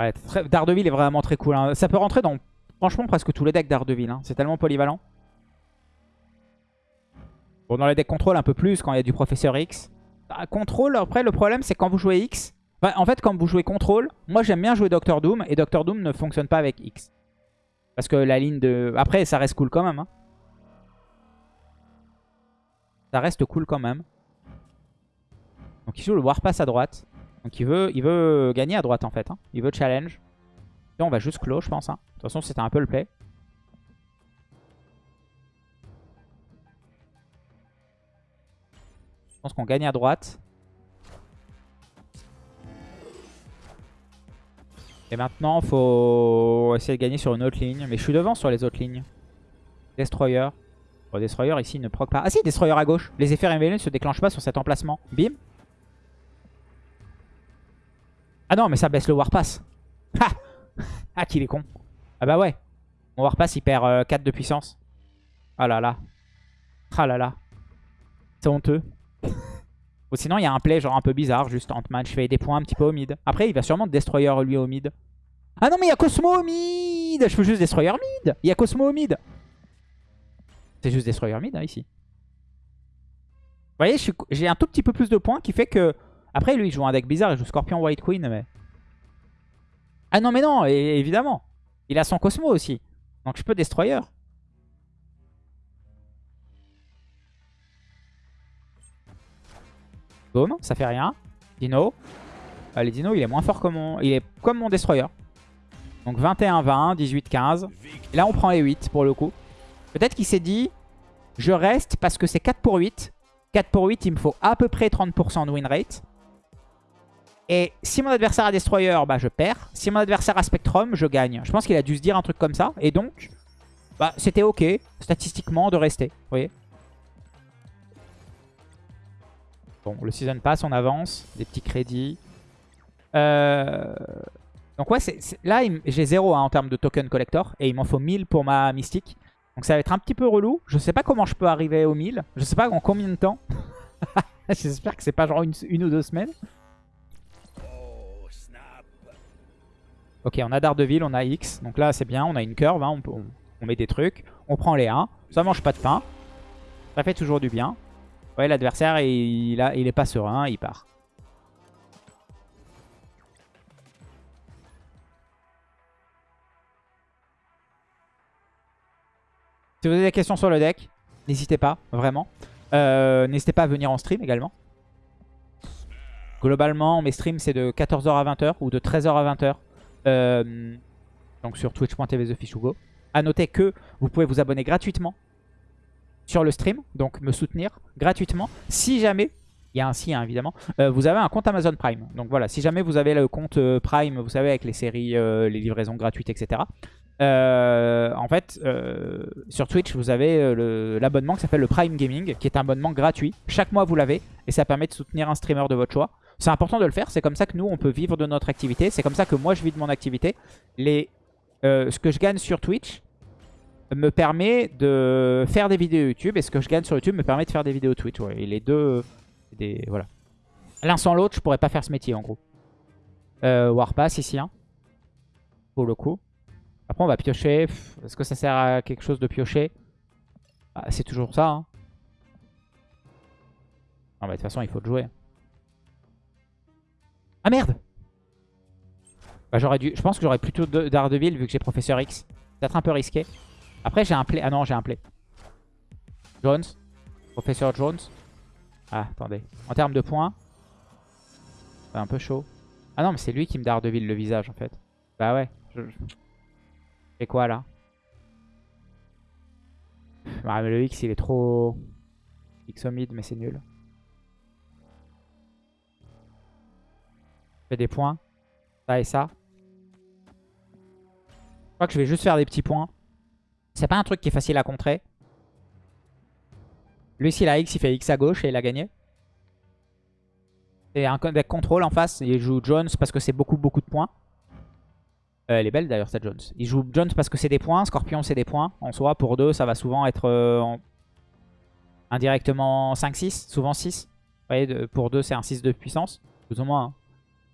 Ouais, Daredevil est vraiment très cool. Hein. Ça peut rentrer dans, franchement, presque tous les decks Daredevil. Hein. C'est tellement polyvalent. Bon, dans les decks contrôle, un peu plus quand il y a du Professeur X. Bah, contrôle, après le problème c'est quand vous jouez X. en fait quand vous jouez contrôle, moi j'aime bien jouer Doctor Doom et Doctor Doom ne fonctionne pas avec X. Parce que la ligne de... Après ça reste cool quand même. Hein. Ça reste cool quand même. Donc il joue le Warpass à droite. Donc il veut, il veut gagner à droite en fait. Hein. Il veut challenge. Et on va juste close je pense. Hein. De toute façon c'était un peu le play. Je pense qu'on gagne à droite. Et maintenant, faut essayer de gagner sur une autre ligne. Mais je suis devant sur les autres lignes. Destroyer. Bon, Destroyer ici ne proc pas. Ah si, Destroyer à gauche. Les effets révélés ne se déclenchent pas sur cet emplacement. Bim. Ah non, mais ça baisse le Warpass. Ah Ah, qu'il est con. Ah bah ouais. Mon Warpass, il perd 4 euh, de puissance. Ah là là. Ah là là. C'est honteux. Ou sinon, il y a un play genre un peu bizarre, juste Ant-Man, je fais des points un petit peu au mid. Après, il va sûrement Destroyer lui au mid. Ah non, mais il y a Cosmo au mid Je peux juste Destroyer mid Il y a Cosmo au mid C'est juste Destroyer mid, hein, ici. Vous voyez, j'ai un tout petit peu plus de points qui fait que... Après, lui, il joue un deck bizarre, il joue Scorpion White Queen, mais... Ah non, mais non, évidemment Il a son Cosmo aussi. Donc je peux Destroyer. Boom, ça fait rien. Dino. Allez, Dino, il est moins fort que mon... Il est comme mon Destroyer. Donc 21-20, 18-15. Et là, on prend les 8 pour le coup. Peut-être qu'il s'est dit, je reste parce que c'est 4 pour 8. 4 pour 8, il me faut à peu près 30% de win rate. Et si mon adversaire a Destroyer, bah je perds. Si mon adversaire a Spectrum, je gagne. Je pense qu'il a dû se dire un truc comme ça. Et donc, bah c'était ok, statistiquement, de rester. Vous voyez Bon, le Season Pass, on avance. Des petits crédits. Euh, donc ouais, là, j'ai 0 hein, en termes de token collector. Et il m'en faut 1000 pour ma mystique. Donc ça va être un petit peu relou. Je sais pas comment je peux arriver aux 1000. Je sais pas en combien de temps. J'espère que c'est pas genre une, ou deux semaines. Ok, on a Daredevil, on a X. Donc là, c'est bien. On a une curve. Hein, on, met des trucs. On prend les 1. Ça mange pas de pain. Ça fait toujours du bien. Ouais, l'adversaire, il est pas serein, il part. Si vous avez des questions sur le deck, n'hésitez pas, vraiment. Euh, n'hésitez pas à venir en stream également. Globalement, mes streams, c'est de 14h à 20h ou de 13h à 20h. Euh, donc sur twitch.tv TheFishugo. A noter que vous pouvez vous abonner gratuitement sur le stream, donc me soutenir gratuitement. Si jamais, il y a un si hein, évidemment, euh, vous avez un compte Amazon Prime. Donc voilà, si jamais vous avez le compte euh, Prime, vous savez avec les séries, les livraisons gratuites, etc. En fait, sur Twitch, vous avez l'abonnement qui s'appelle le Prime Gaming, qui est un abonnement gratuit. Chaque mois, vous l'avez, et ça permet de soutenir un streamer de votre choix. C'est important de le faire, c'est comme ça que nous, on peut vivre de notre activité. C'est comme ça que moi, je vis de mon activité. Les, ce que je gagne sur Twitch me permet de faire des vidéos YouTube, et ce que je gagne sur YouTube me permet de faire des vidéos Twitch. Les deux, voilà. L'un sans l'autre, je pourrais pas faire ce métier, en gros. Warpass ici, hein, pour le coup. Après, on va piocher. Est-ce que ça sert à quelque chose de piocher? Bah, C'est toujours ça. Hein. Non, de toute façon, il faut le jouer. Ah merde bah, j'aurais dû... Je pense que j'aurais plutôt d'Ardeville vu que j'ai Professeur X. Peut-être un peu risqué. Après, j'ai un play. Ah non, j'ai un play. Jones. Professeur Jones. Ah, attendez. En termes de points. C'est un peu chaud. Ah non, mais c'est lui qui me Daredevil le visage, en fait. Bah ouais. Je... C'est quoi là? Ah, Le X il est trop X mid mais c'est nul. Fait des points. Ça et ça. Je crois que je vais juste faire des petits points. C'est pas un truc qui est facile à contrer. Lui s'il a X il fait X à gauche et il a gagné. C'est un deck contrôle en face. Il joue Jones parce que c'est beaucoup beaucoup de points. Euh, elle est belle d'ailleurs cette Jones. Il joue Jones parce que c'est des points, Scorpion c'est des points. En soi, pour 2, ça va souvent être euh, indirectement 5-6, souvent 6. Vous voyez, pour 2, c'est un 6 de puissance, plus ou moins. Hein.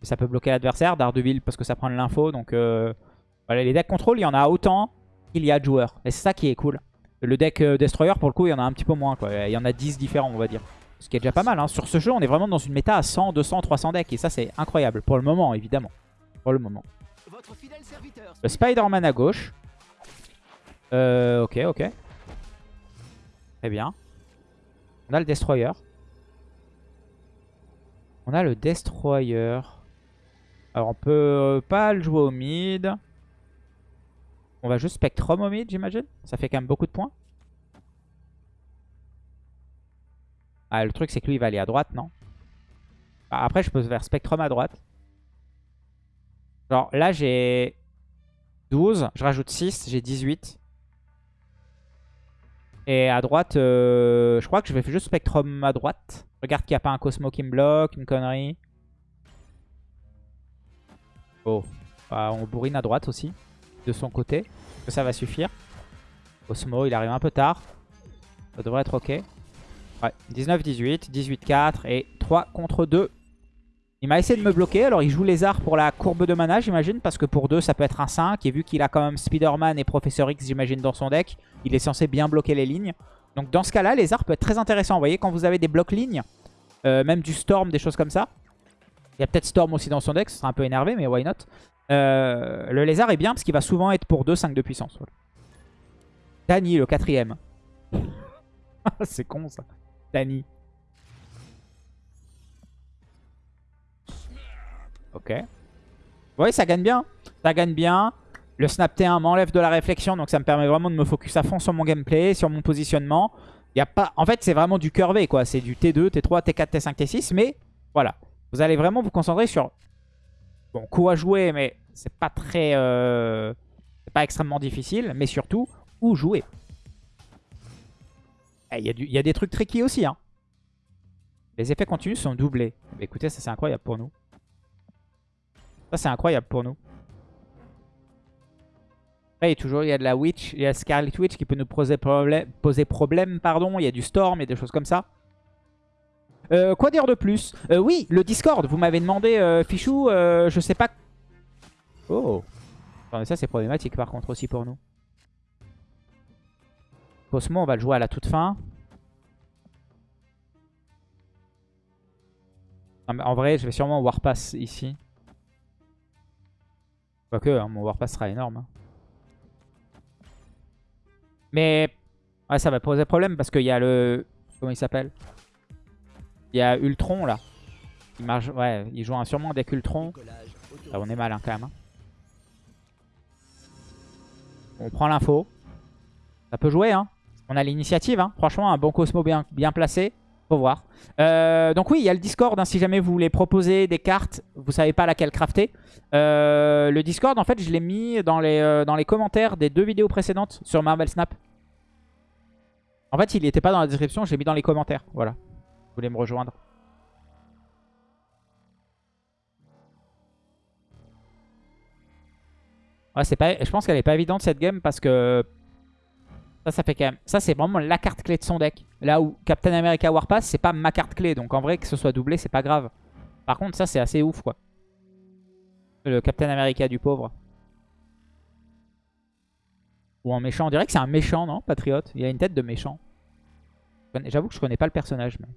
Ça peut bloquer l'adversaire. Daredevil parce que ça prend de l'info. Donc euh, voilà, les decks contrôle, il y en a autant qu'il y a de joueurs. Et c'est ça qui est cool. Le deck Destroyer, pour le coup, il y en a un petit peu moins. Quoi. Il y en a 10 différents, on va dire. Ce qui est déjà pas mal. Hein. Sur ce jeu, on est vraiment dans une méta à 100, 200, 300 decks. Et ça, c'est incroyable. Pour le moment, évidemment. Pour le moment. Le Spider-Man à gauche. Euh, ok, ok. Très bien. On a le Destroyer. On a le Destroyer. Alors on peut pas le jouer au mid. On va juste Spectrum au mid, j'imagine. Ça fait quand même beaucoup de points. Ah, le truc, c'est que lui, il va aller à droite, non? Bah, Après, je peux faire Spectrum à droite. Genre, là, j'ai 12. Je rajoute 6. J'ai 18. Et à droite, euh, je crois que je vais faire juste Spectrum à droite. Regarde qu'il n'y a pas un Cosmo qui me bloque, une connerie. Oh. Bah, on bourrine à droite aussi, de son côté. Que ça va suffire. Cosmo, il arrive un peu tard. Ça devrait être ok. Ouais, 19-18, 18-4 et 3 contre 2. Il m'a essayé de me bloquer. Alors, il joue Lézard pour la courbe de mana, j'imagine. Parce que pour 2, ça peut être un 5. Et vu qu'il a quand même Spider-Man et Professeur X, j'imagine, dans son deck, il est censé bien bloquer les lignes. Donc, dans ce cas-là, Lézard peut être très intéressant. Vous voyez, quand vous avez des blocs lignes, euh, même du Storm, des choses comme ça. Il y a peut-être Storm aussi dans son deck. Ce sera un peu énervé, mais why not? Euh, Le Lézard est bien parce qu'il va souvent être pour 2, 5 de puissance. Dany, le quatrième. C'est con, ça. Dany. Ok. Oui, ça gagne bien. Ça gagne bien. Le snap T1 m'enlève de la réflexion, donc ça me permet vraiment de me focus à fond sur mon gameplay, sur mon positionnement. Y a pas... En fait, c'est vraiment du curvé, quoi. C'est du T2, T3, T4, T5, T6, mais voilà. Vous allez vraiment vous concentrer sur... Bon, coup à jouer, mais c'est pas très... Euh... C'est pas extrêmement difficile, mais surtout, où jouer. Il eh, y, y, a des trucs tricky aussi, hein. Les effets continus sont doublés. Écoutez, ça c'est incroyable pour nous. Ça, c'est incroyable pour nous. Après, toujours, il y a de la Witch, il y a Scarlet Witch qui peut nous poser, problème, poser problème. Pardon. Il y a du Storm, et des choses comme ça. Euh, quoi dire de plus euh, Oui, le Discord. Vous m'avez demandé, euh, Fichou, je sais pas... Oh Attendez, ça c'est problématique par contre aussi pour nous. Cosmo, on va le jouer à la toute fin. en vrai, je vais sûrement Warpass ici. Quoique, hein, mon Warpass sera énorme. Hein. Mais ouais, ça va poser problème parce qu'il y a le... Comment il s'appelle? Il y a Ultron là. Il marche... Ouais, il joue un, sûrement deck Ultron. On est mal hein, quand même. On prend l'info. Ça peut jouer. Hein. On a l'initiative. Franchement, un bon Cosmo bien, bien placé. Faut voir. Euh, donc oui, il y a le Discord. hein, si jamais vous voulez proposer des cartes, vous savez pas laquelle crafter. Euh, le Discord, en fait, je l'ai mis dans les, euh, dans les commentaires des deux vidéos précédentes sur Marvel Snap. En fait, il n'était pas dans la description, je l'ai mis dans les commentaires. Voilà. Voulez me rejoindre. Ouais, c'est pas, je pense qu'elle est pas évidente cette game parce que ça, ça fait quand même. Ça, c'est vraiment la carte clé de son deck. Là où Captain America Warpass, c'est pas ma carte clé. Donc en vrai, que ce soit doublé, c'est pas grave. Par contre, ça, c'est assez ouf quoi. Le Captain America du pauvre. Ou en méchant. On dirait que c'est un méchant, non Patriote? Il a une tête de méchant. J'avoue que je connais pas le personnage. Mais...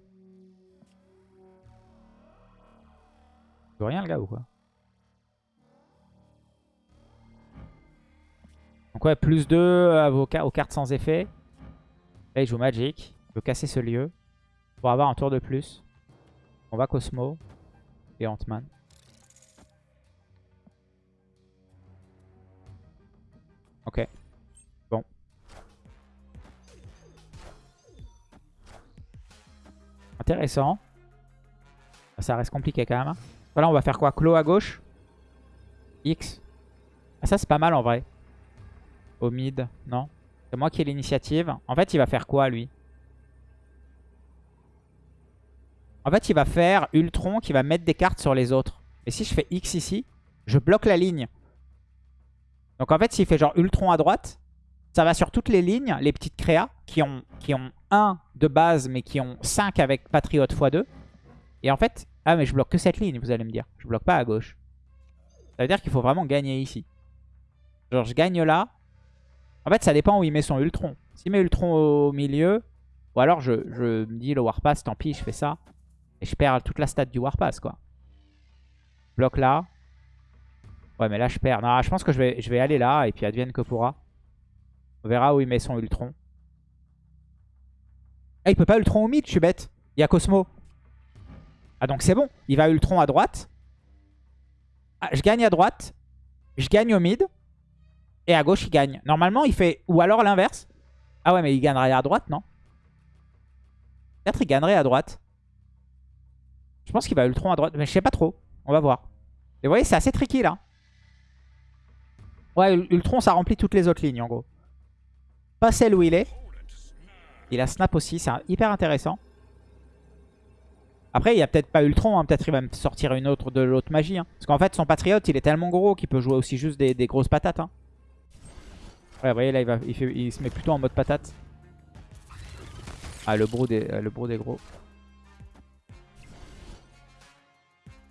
Rien le gars ou quoi Donc ouais, plus 2 à vos aux cartes sans effet. Là, il joue Magic. Il veut casser ce lieu. Pour avoir un tour de plus. On va Cosmo. Et Ant-Man. Ok. Bon. Intéressant. Ça reste compliqué quand même. Voilà, on va faire quoi? Clos à gauche? X. Ah, ça, c'est pas mal en vrai. Au mid, non? C'est moi qui ai l'initiative. En fait, il va faire quoi, lui? En fait, il va faire Ultron qui va mettre des cartes sur les autres. Et si je fais X ici, je bloque la ligne. Donc en fait, s'il fait genre Ultron à droite, ça va sur toutes les lignes, les petites créas, qui ont, qui ont 1 de base, mais qui ont 5 avec Patriote x2. Et en fait, ah mais je bloque que cette ligne, vous allez me dire. Je bloque pas à gauche. Ça veut dire qu'il faut vraiment gagner ici. Genre je gagne là, en fait, ça dépend où il met son Ultron. S'il met Ultron au milieu, ou alors je, je me dis le Warpass, tant pis, je fais ça. Et je perds toute la stat du Warpass, quoi. Bloc là. Ouais, mais là, je perds. Non, je pense que je vais, je vais aller là, et puis advienne que pourra. On verra où il met son Ultron. Ah, il peut pas Ultron au mid, je suis bête. Il y a Cosmo. Ah, donc c'est bon. Il va Ultron à droite. Ah, je gagne à droite. Je gagne au mid. Et à gauche, il gagne. Normalement, il fait... Ou alors l'inverse. Ah ouais, mais il gagnerait à droite, non? Peut-être il gagnerait à droite. Je pense qu'il va Ultron à droite. Mais je sais pas trop. On va voir. Et vous voyez, c'est assez tricky, là. Ouais, Ultron, ça remplit toutes les autres lignes, en gros. Pas celle où il est. Il a Snap aussi. C'est hyper intéressant. Après, il n'y a peut-être pas Ultron. Hein. Peut-être il va me sortir une autre de l'autre magie. Hein. Parce qu'en fait, son Patriote, il est tellement gros qu'il peut jouer aussi juste des, grosses patates. Hein. Ouais, vous voyez, là, il, se met plutôt en mode patate. Ah, le brood est, le gros.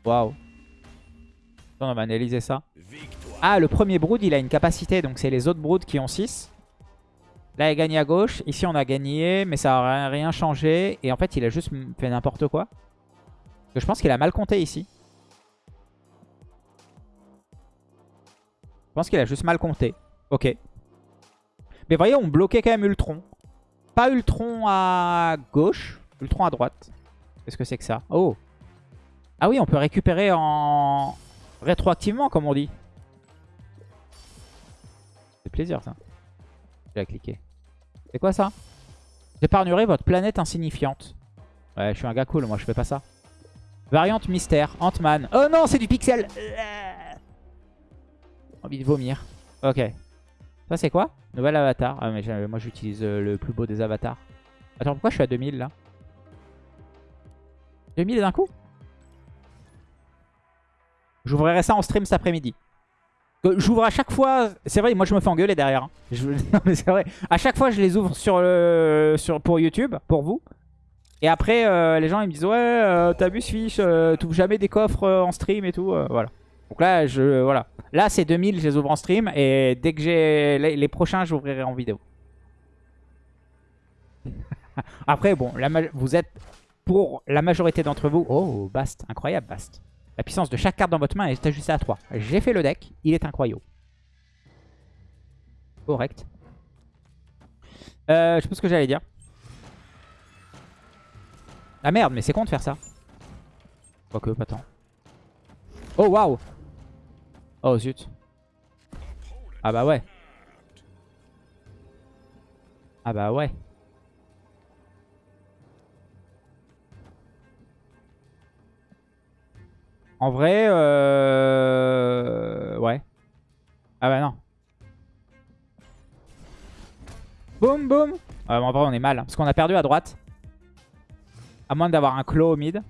Waouh. On va analyser ça. Ah, le premier brood, il a une capacité. Donc, c'est les autres broods qui ont 6. Là, il gagne à gauche. Ici, on a gagné, mais ça n'a rien changé. Et en fait, il a juste fait n'importe quoi. Je pense qu'il a mal compté ici. Je pense qu'il a juste mal compté. Ok. Mais voyez, on bloquait quand même Ultron. Pas Ultron à gauche, Ultron à droite. Qu'est-ce que c'est que ça? Oh Ah oui, on peut récupérer en... rétroactivement, comme on dit. C'est plaisir, ça. Je vais cliquer. C'est quoi ça? J'épargnerai votre planète insignifiante. Ouais, je suis un gars cool, moi je fais pas ça. Variante mystère, Ant-Man. Oh non, c'est du pixel Envie de vomir. Ok. Ça c'est quoi Nouvel avatar. Ah mais moi j'utilise euh, le plus beau des avatars. Attends, pourquoi je suis à 2000 là 2000 d'un coup J'ouvrirai ça en stream cet après-midi. J'ouvre à chaque fois... C'est vrai, moi je me fais engueuler derrière. Hein. Non mais c'est vrai. À chaque fois je les ouvre sur sur... pour YouTube, pour vous. Et après euh, les gens ils me disent ouais euh, t'as vu ce fiche, euh, t'ouvres jamais des coffres euh, en stream et tout. voilà. Donc là, je voilà. Là, c'est 2000, je les ouvre en stream. Et dès que j'ai les, prochains, j'ouvrirai en vidéo. Après, bon, la, vous êtes pour la majorité d'entre vous... Oh, Bast, incroyable Bast. La puissance de chaque carte dans votre main est ajustée à 3. J'ai fait le deck, il est incroyable. Correct. Je sais pas ce que j'allais dire. Ah merde, mais c'est con de faire ça. Quoique, pas tant. Oh waouh Oh zut. Ah bah ouais. Ah bah ouais. En vrai, euh... ouais. Ah bah non. Boum boum. Ah bah en vrai on est mal, hein, parce qu'on a perdu à droite. À moins d'avoir un claw au mid.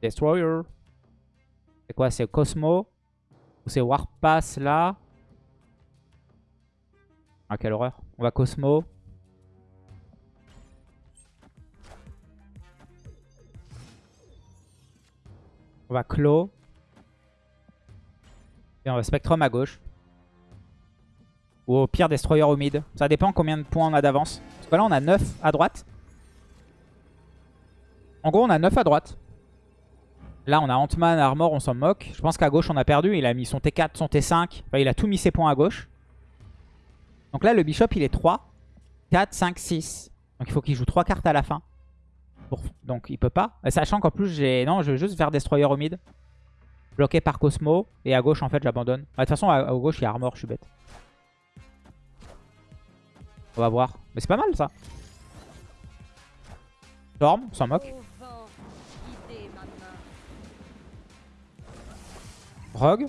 Destroyer. C'est quoi C'est Cosmo Ou c'est Warpass là? Ah, quelle horreur. On va Cosmo. On va Claw. Et on va Spectrum à gauche. Ou au pire Destroyer au mid. Ça dépend combien de points on a d'avance. Parce que là on a 9 à droite. En gros on a 9 à droite. Là on a Ant-Man, Armor, on s'en moque. Je pense qu'à gauche on a perdu. Il a mis son T4, son T5. Enfin il a tout mis ses points à gauche. Donc là le Bishop il est 3, 4, 5, 6. Donc il faut qu'il joue 3 cartes à la fin. Donc il peut pas. Sachant qu'en plus j'ai... Non je veux juste faire Destroyer au mid. Bloqué par Cosmo. Et à gauche en fait j'abandonne. De toute façon à gauche il y a Armor, je suis bête. On va voir. Mais c'est pas mal ça. Storm, on s'en moque. Rogue.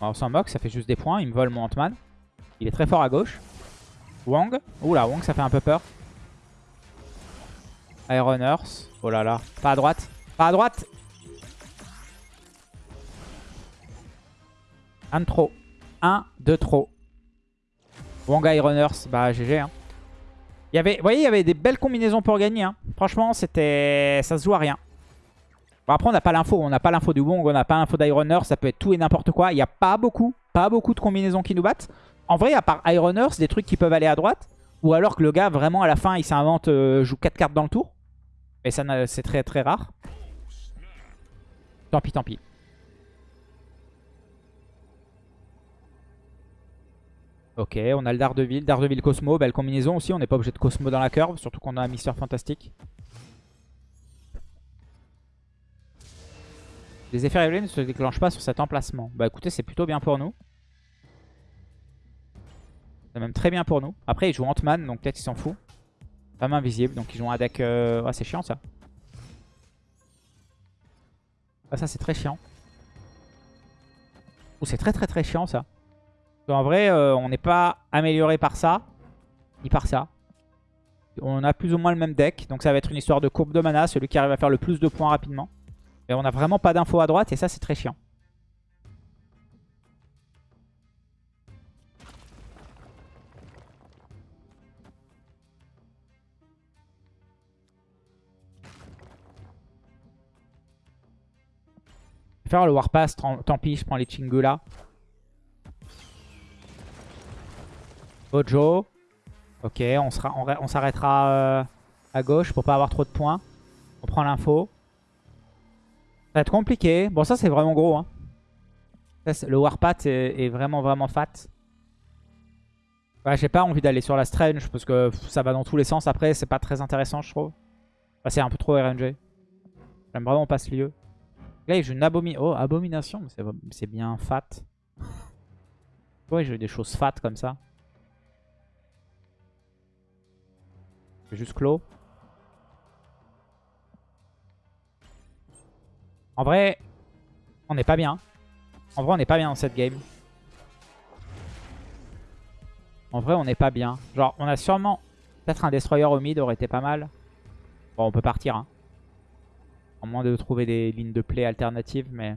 on s'en moque, ça fait juste des points. Il me vole mon Ant-Man. Il est très fort à gauche. Wong. Oula, Wong, ça fait un peu peur. Iron Earth. Oh là là. Pas à droite. Pas à droite. Un de trop. Un de trop. Wanga Runners, bah GG. Hein. Y avait, vous voyez, il y avait des belles combinaisons pour gagner. Hein. Franchement, c'était, ça se joue à rien. Bon, après, on n'a pas l'info. On n'a pas l'info du Wong, on n'a pas l'info d'Ironers. Ça peut être tout et n'importe quoi. Il n'y a pas beaucoup, pas beaucoup de combinaisons qui nous battent. En vrai, à part Ironers, des trucs qui peuvent aller à droite. Ou alors que le gars, vraiment, à la fin, il s'invente, euh, joue 4 cartes dans le tour. Et ça, c'est très très rare. Tant pis, tant pis. Ok, on a le Daredevil. Daredevil Cosmo, belle combinaison aussi. On n'est pas obligé de Cosmo dans la curve, surtout qu'on a un Mister Fantastique. Les effets révélés ne se déclenchent pas sur cet emplacement. Bah écoutez, c'est plutôt bien pour nous. C'est même très bien pour nous. Après, il joue Ant-Man, donc peut-être il s'en fout. Pas invisible, donc ils jouent un deck... Euh... C'est chiant ça. Ah, ça c'est très chiant. Oh, c'est très très très chiant ça. En vrai, euh, on n'est pas amélioré par ça, ni par ça. On a plus ou moins le même deck, donc ça va être une histoire de courbe de mana, celui qui arrive à faire le plus de points rapidement. Et on n'a vraiment pas d'infos à droite, et ça c'est très chiant. Je vais faire le Warpass, tant pis, je prends les Chingula. Bojo. Ok, on s'arrêtera euh, à gauche pour pas avoir trop de points. On prend l'info. Va être compliqué. Bon, ça, c'est vraiment gros. Hein. le Warpath est, vraiment, vraiment fat. J'ai pas envie d'aller sur la Strange parce que ça va dans tous les sens. Après, c'est pas très intéressant, je trouve. c'est un peu trop RNG. J'aime vraiment pas ce lieu. Là, il joue une oh, abomination. C'est bien fat. Ouais, j'ai eu des choses fat comme ça. juste clos. En vrai, on n'est pas bien. En vrai, on n'est pas bien dans cette game. En vrai, on n'est pas bien. Genre, on a sûrement... Peut-être un destroyer au mid aurait été pas mal. Bon, on peut partir. Hein. En moins de trouver des lignes de play alternatives, mais...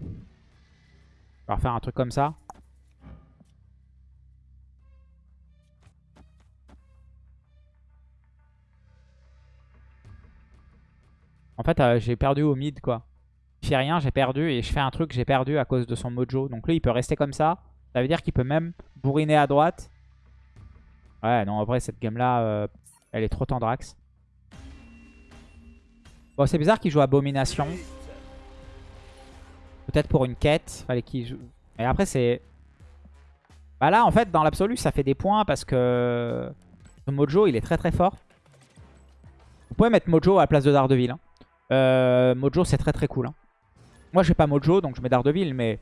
On va refaire un truc comme ça. En fait, euh, j'ai perdu au mid, quoi. Je fais rien, j'ai perdu. Et je fais un truc, j'ai perdu à cause de son mojo. Donc lui, il peut rester comme ça. Ça veut dire qu'il peut même bourriner à droite. Ouais, non, en cette game-là, euh, elle est trop tendrax. Bon, c'est bizarre qu'il joue Abomination. Peut-être pour une quête. Fallait qu'il joue... Mais après, c'est... Bah là, en fait, dans l'absolu, ça fait des points parce que... Ce Mojo, il est très très fort. Vous pouvez mettre Mojo à la place de Daredevil. Hein. Euh, Mojo, c'est très très cool. Hein. Moi, j'ai pas Mojo, donc je mets Daredevil, mais...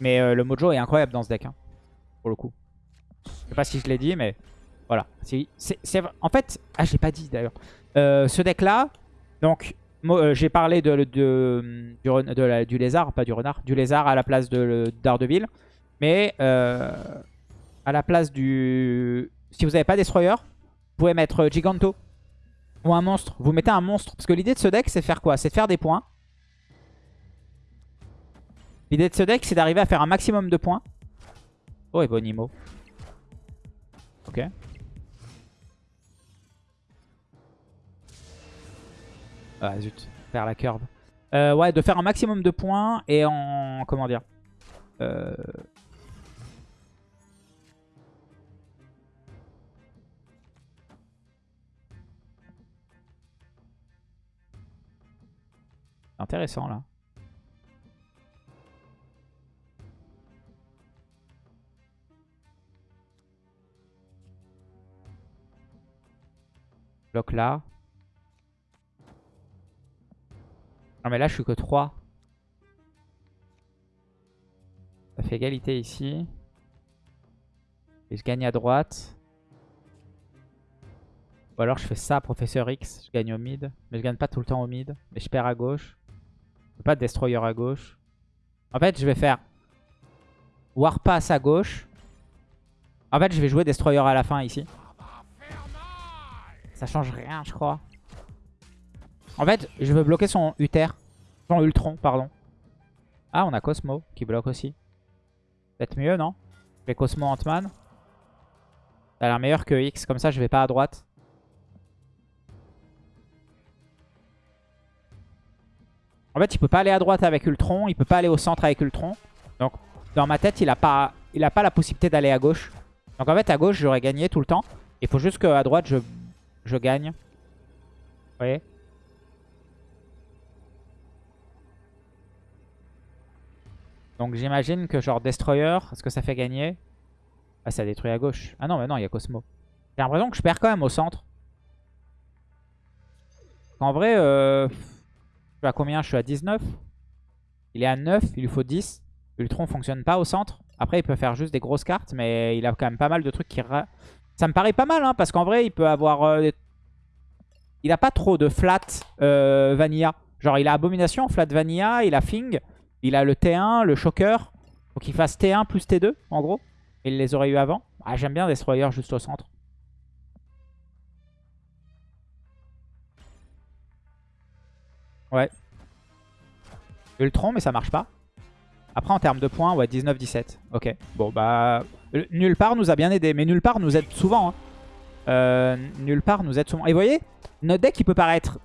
Mais euh, le Mojo est incroyable dans ce deck, hein, pour le coup. Je sais pas si je l'ai dit, mais Voilà. C'est, en fait, ah, je l'ai pas dit d'ailleurs. Euh, ce deck-là, donc, j'ai parlé de, du, du, lézard, pas du renard, du lézard à la place de d'Ardeville. Mais à la place du... Si vous n'avez pas Destroyer, vous pouvez mettre Giganto ou un monstre. Vous mettez un monstre. Parce que l'idée de ce deck, c'est faire quoi? C'est de faire des points. L'idée de ce deck, c'est d'arriver à faire un maximum de points. Oh, et Bonimo. Ok. Ah zut, faire la curve. Euh, ouais, de faire un maximum de points et en... Comment dire? Euh... Intéressant là. Bloc là. Non mais là je suis que 3. Ça fait égalité ici. Et je gagne à droite. Ou alors je fais ça, Professeur X, je gagne au mid. Mais je gagne pas tout le temps au mid. Mais je perds à gauche. Pas de Destroyer à gauche. En fait, je vais faire Warpass à gauche. En fait, je vais jouer Destroyer à la fin ici. Ça change rien, je crois. En fait, je veux bloquer son Uther. Son Ultron, pardon. Ah, on a Cosmo qui bloque aussi. Peut-être mieux, non? Je vais Cosmo Ant-Man. Ça a l'air meilleur que X. Comme ça, je vais pas à droite. En fait, il peut pas aller à droite avec Ultron. Il peut pas aller au centre avec Ultron. Donc, dans ma tête, il a pas, il a pas la possibilité d'aller à gauche. Donc, en fait, à gauche, j'aurais gagné tout le temps. Il faut juste qu'à droite, je, je gagne. Vous voyez? Donc j'imagine que genre Destroyer, est-ce que ça fait gagner? Ah ça détruit à gauche. Ah non mais non, il y a Cosmo. J'ai l'impression que je perds quand même au centre. En vrai, euh, suis à combien Je suis à 19. Il est à 9, il lui faut 10. Ultron fonctionne pas au centre. Après, il peut faire juste des grosses cartes, mais il a quand même pas mal de trucs qui... Ça me paraît pas mal, hein, parce qu'en vrai, il peut avoir... Euh, il a pas trop de flat euh, vanilla. Genre, il a Abomination, flat vanilla, il a Fing. Il a le T1, le Shocker. Faut qu'il fasse T1 plus T2, en gros. Il les aurait eu avant. Ah, J'aime bien Destroyer juste au centre. Ouais. Ultron, mais ça marche pas. Après, en termes de points, ouais, 19-17. Ok. Bon, bah... Nulle part nous a bien aidé. Mais nulle part nous aide souvent. Hein. Euh, nulle part nous aide souvent. Et vous voyez, notre deck, il peut paraître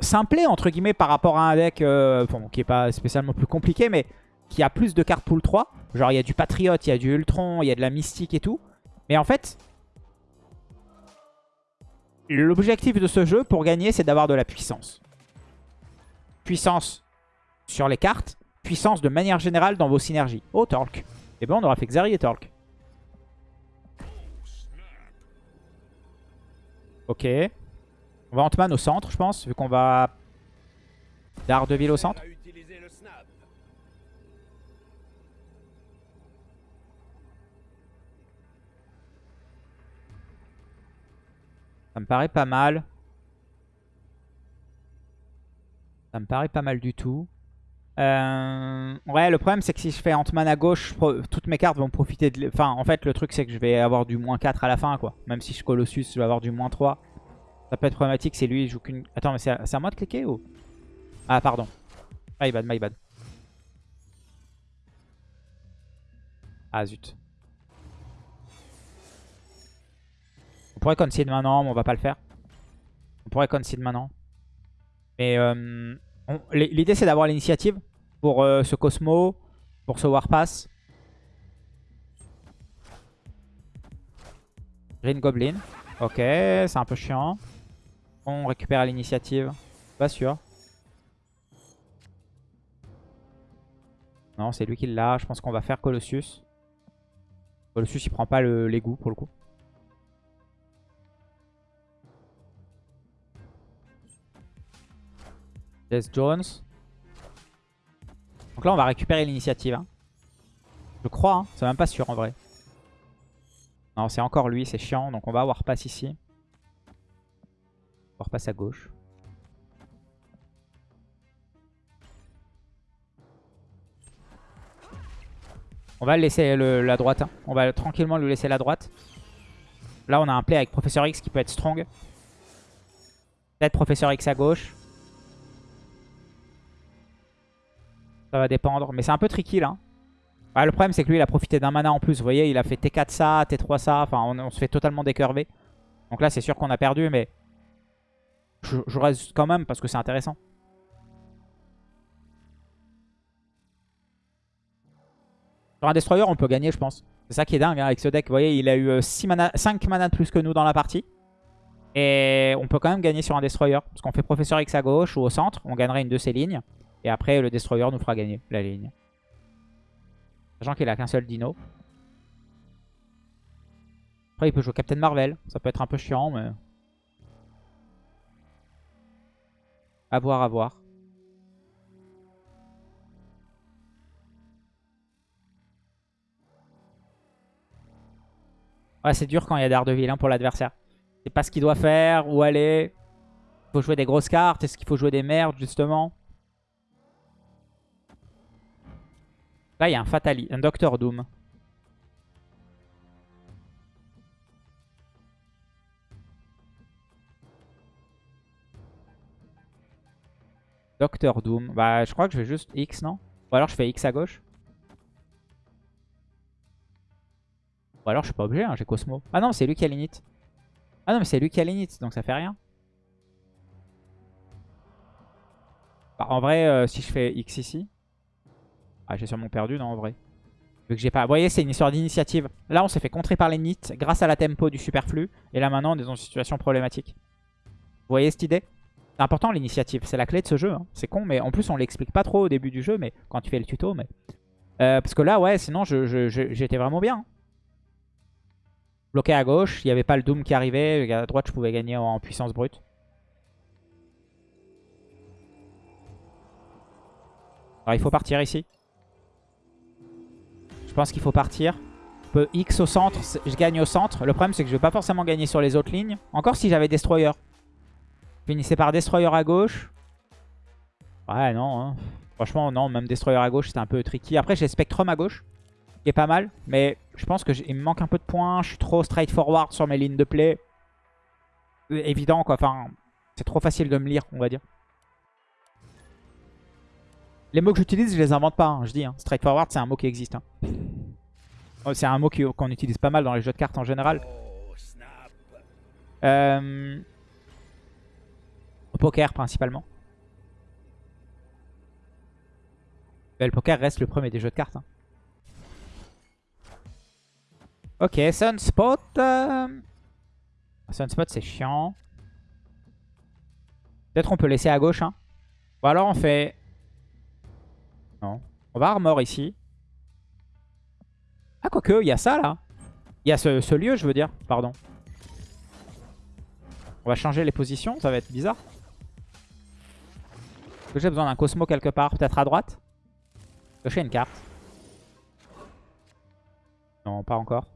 simplé entre guillemets par rapport à un deck euh, qui est pas spécialement plus compliqué mais qui a plus de cartes pool 3. Genre il y a du Patriote, il y a du Ultron, il y a de la Mystique et tout. Mais en fait, l'objectif de ce jeu pour gagner c'est d'avoir de la puissance. Puissance sur les cartes, puissance de manière générale dans vos synergies. Oh Torque. Et eh ben on aura fait Xari et Torque. Ok. On va Ant-Man au centre, je pense, vu qu'on va Daredevil au centre. Ça me paraît pas mal. Me paraît pas mal du tout. Euh, ouais, le problème c'est que si je fais Ant-Man à gauche, toutes mes cartes vont profiter de... Enfin, en fait, le truc c'est que je vais avoir du moins 4 à la fin, quoi. Même si je Colossus, je vais avoir du moins 3. Ça peut être problématique si lui il joue qu'une... Attends, mais c'est à... moi de cliquer ou... Ah, pardon. My bad, my bad. Ah, zut. On pourrait concede maintenant, mais on va pas le faire. On pourrait concede maintenant. Mais euh, l'idée c'est d'avoir l'initiative pour euh, ce Cosmo, pour ce Warpass. Green Goblin. Ok, c'est un peu chiant. On récupère l'initiative. Pas sûr. Non, c'est lui qui l'a. Je pense qu'on va faire Colossus. Colossus, il prend pas l'égout pour le coup. Death Jones. Donc là, on va récupérer l'initiative. Hein. Je crois, hein. c'est même pas sûr en vrai. Non, c'est encore lui, c'est chiant. Donc on va avoir ici. On passe à gauche. On va le laisser la droite. Hein. On va tranquillement lui laisser la droite. Là, on a un play avec Professeur X qui peut être strong. Peut-être Professeur X à gauche. Ça va dépendre. Mais c'est un peu tricky là. Ah, le problème, c'est que lui, il a profité d'un mana en plus. Vous voyez, il a fait T4 ça, T3 ça. Enfin, on, se fait totalement décurver. Donc là, c'est sûr qu'on a perdu, mais je, reste quand même parce que c'est intéressant. Sur un Destroyer, on peut gagner, je pense. C'est ça qui est dingue hein, avec ce deck. Vous voyez, il a eu 6 mana, 5 mana de plus que nous dans la partie. Et on peut quand même gagner sur un Destroyer. Parce qu'on fait Professeur X à gauche ou au centre. On gagnerait une de ses lignes. Et après, le Destroyer nous fera gagner la ligne. Sachant qu'il a qu'un seul dino. Après, il peut jouer Captain Marvel. Ça peut être un peu chiant, mais... À voir, à voir. Ouais, c'est dur quand il y a Daredevil hein, pour l'adversaire. C'est pas ce qu'il doit faire, où aller. Il faut jouer des grosses cartes. Est-ce qu'il faut jouer des merdes, justement? Là, il y a un Fatali, un Docteur Doom. Docteur Doom. Bah, je crois que je vais juste X, non? Ou alors je fais X à gauche. Ou alors je suis pas obligé, hein, j'ai Cosmo. Ah non, c'est lui qui a l'init. Ah non, mais c'est lui qui a l'init, donc ça fait rien. Bah, en vrai, euh, si je fais X ici... Ah, j'ai sûrement perdu, non, en vrai. Vu que j'ai pas... Vous voyez, c'est une histoire d'initiative. Là, on s'est fait contrer par les nits grâce à la tempo du superflu. Et là, maintenant, on est dans une situation problématique. Vous voyez cette idée? C'est important, l'initiative. C'est la clé de ce jeu. Hein. C'est con, mais en plus, on l'explique pas trop au début du jeu, mais quand tu fais le tuto. mais euh, Parce que là, ouais, sinon, j'étais vraiment bien. Hein. Bloqué à gauche, il n'y avait pas le Doom qui arrivait. À droite, je pouvais gagner en puissance brute. Alors, il faut partir ici. Je pense qu'il faut partir. Je peux X au centre, je gagne au centre. Le problème, c'est que je vais pas forcément gagner sur les autres lignes. Encore si j'avais Destroyer. Finissez par Destroyer à gauche. Ouais, non. Hein. Franchement, non. Même Destroyer à gauche, c'était un peu tricky. Après, j'ai Spectrum à gauche. Qui est pas mal. Mais je pense qu'il me manque un peu de points. Je suis trop straightforward sur mes lignes de play. Évident, quoi. Enfin, c'est trop facile de me lire, on va dire. Les mots que j'utilise, je les invente pas, hein, je dis. Hein. Straightforward, c'est un mot qui existe. Hein. Oh, c'est un mot qu'on utilise pas mal dans les jeux de cartes en général. Euh... Au poker, principalement. le poker reste le premier des jeux de cartes. Ok, Sunspot. Euh... Sunspot, c'est chiant. Peut-être on peut laisser à gauche. Hein. Ou alors on fait non. On va armor ici. Ah, quoique, il y a ça, là. Il y a ce, lieu, je veux dire. Pardon. On va changer les positions. Ça va être bizarre. Est-ce que j'ai besoin d'un Cosmo quelque part Peut-être à droite? Cocher une carte? Non, pas encore.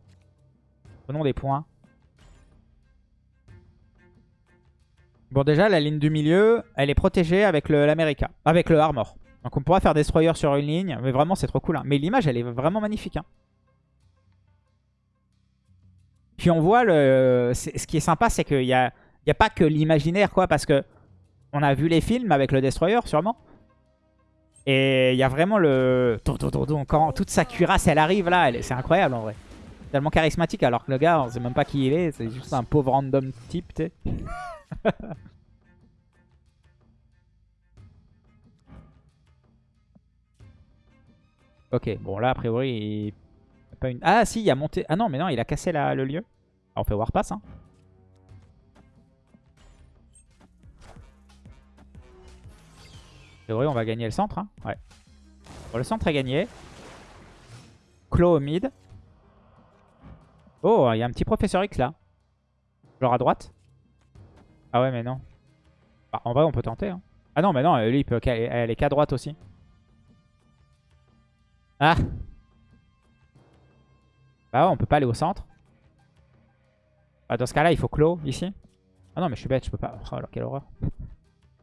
Prenons des points. Bon, déjà, la ligne du milieu, elle est protégée avec l'America. Avec le Armor. Donc on pourra faire Destroyer sur une ligne. Mais vraiment, c'est trop cool. Hein. Mais l'image, elle est vraiment magnifique. Hein. Puis on voit, le... ce qui est sympa, c'est qu'il n'y a... Y a pas que l'imaginaire, quoi. Parce que on a vu les films avec le Destroyer, sûrement. Et il y a vraiment le... Quand toute sa cuirasse, elle arrive là, c'est incroyable en vrai. Tellement charismatique alors que le gars, on sait même pas qui il est. C'est juste un pauvre random type, tu sais. Ok, bon là a priori il... Pas une... Ah si, il a monté... Ah non, mais non, il a cassé le lieu. on fait Warpass. Hein. A priori on va gagner le centre. Hein. Ouais. Bon, le centre est gagné. Claw au mid. Oh, il y a un petit Professeur X là. Genre à droite. Ah ouais, mais non. Bah, en vrai, on peut tenter. Hein. Ah non, mais non, lui, il peut aller qu'à droite aussi. Ah Bah ouais, on peut pas aller au centre. Bah, dans ce cas-là, il faut clos ici. Ah non, mais je suis bête, je peux pas. Oh, alors, quelle horreur.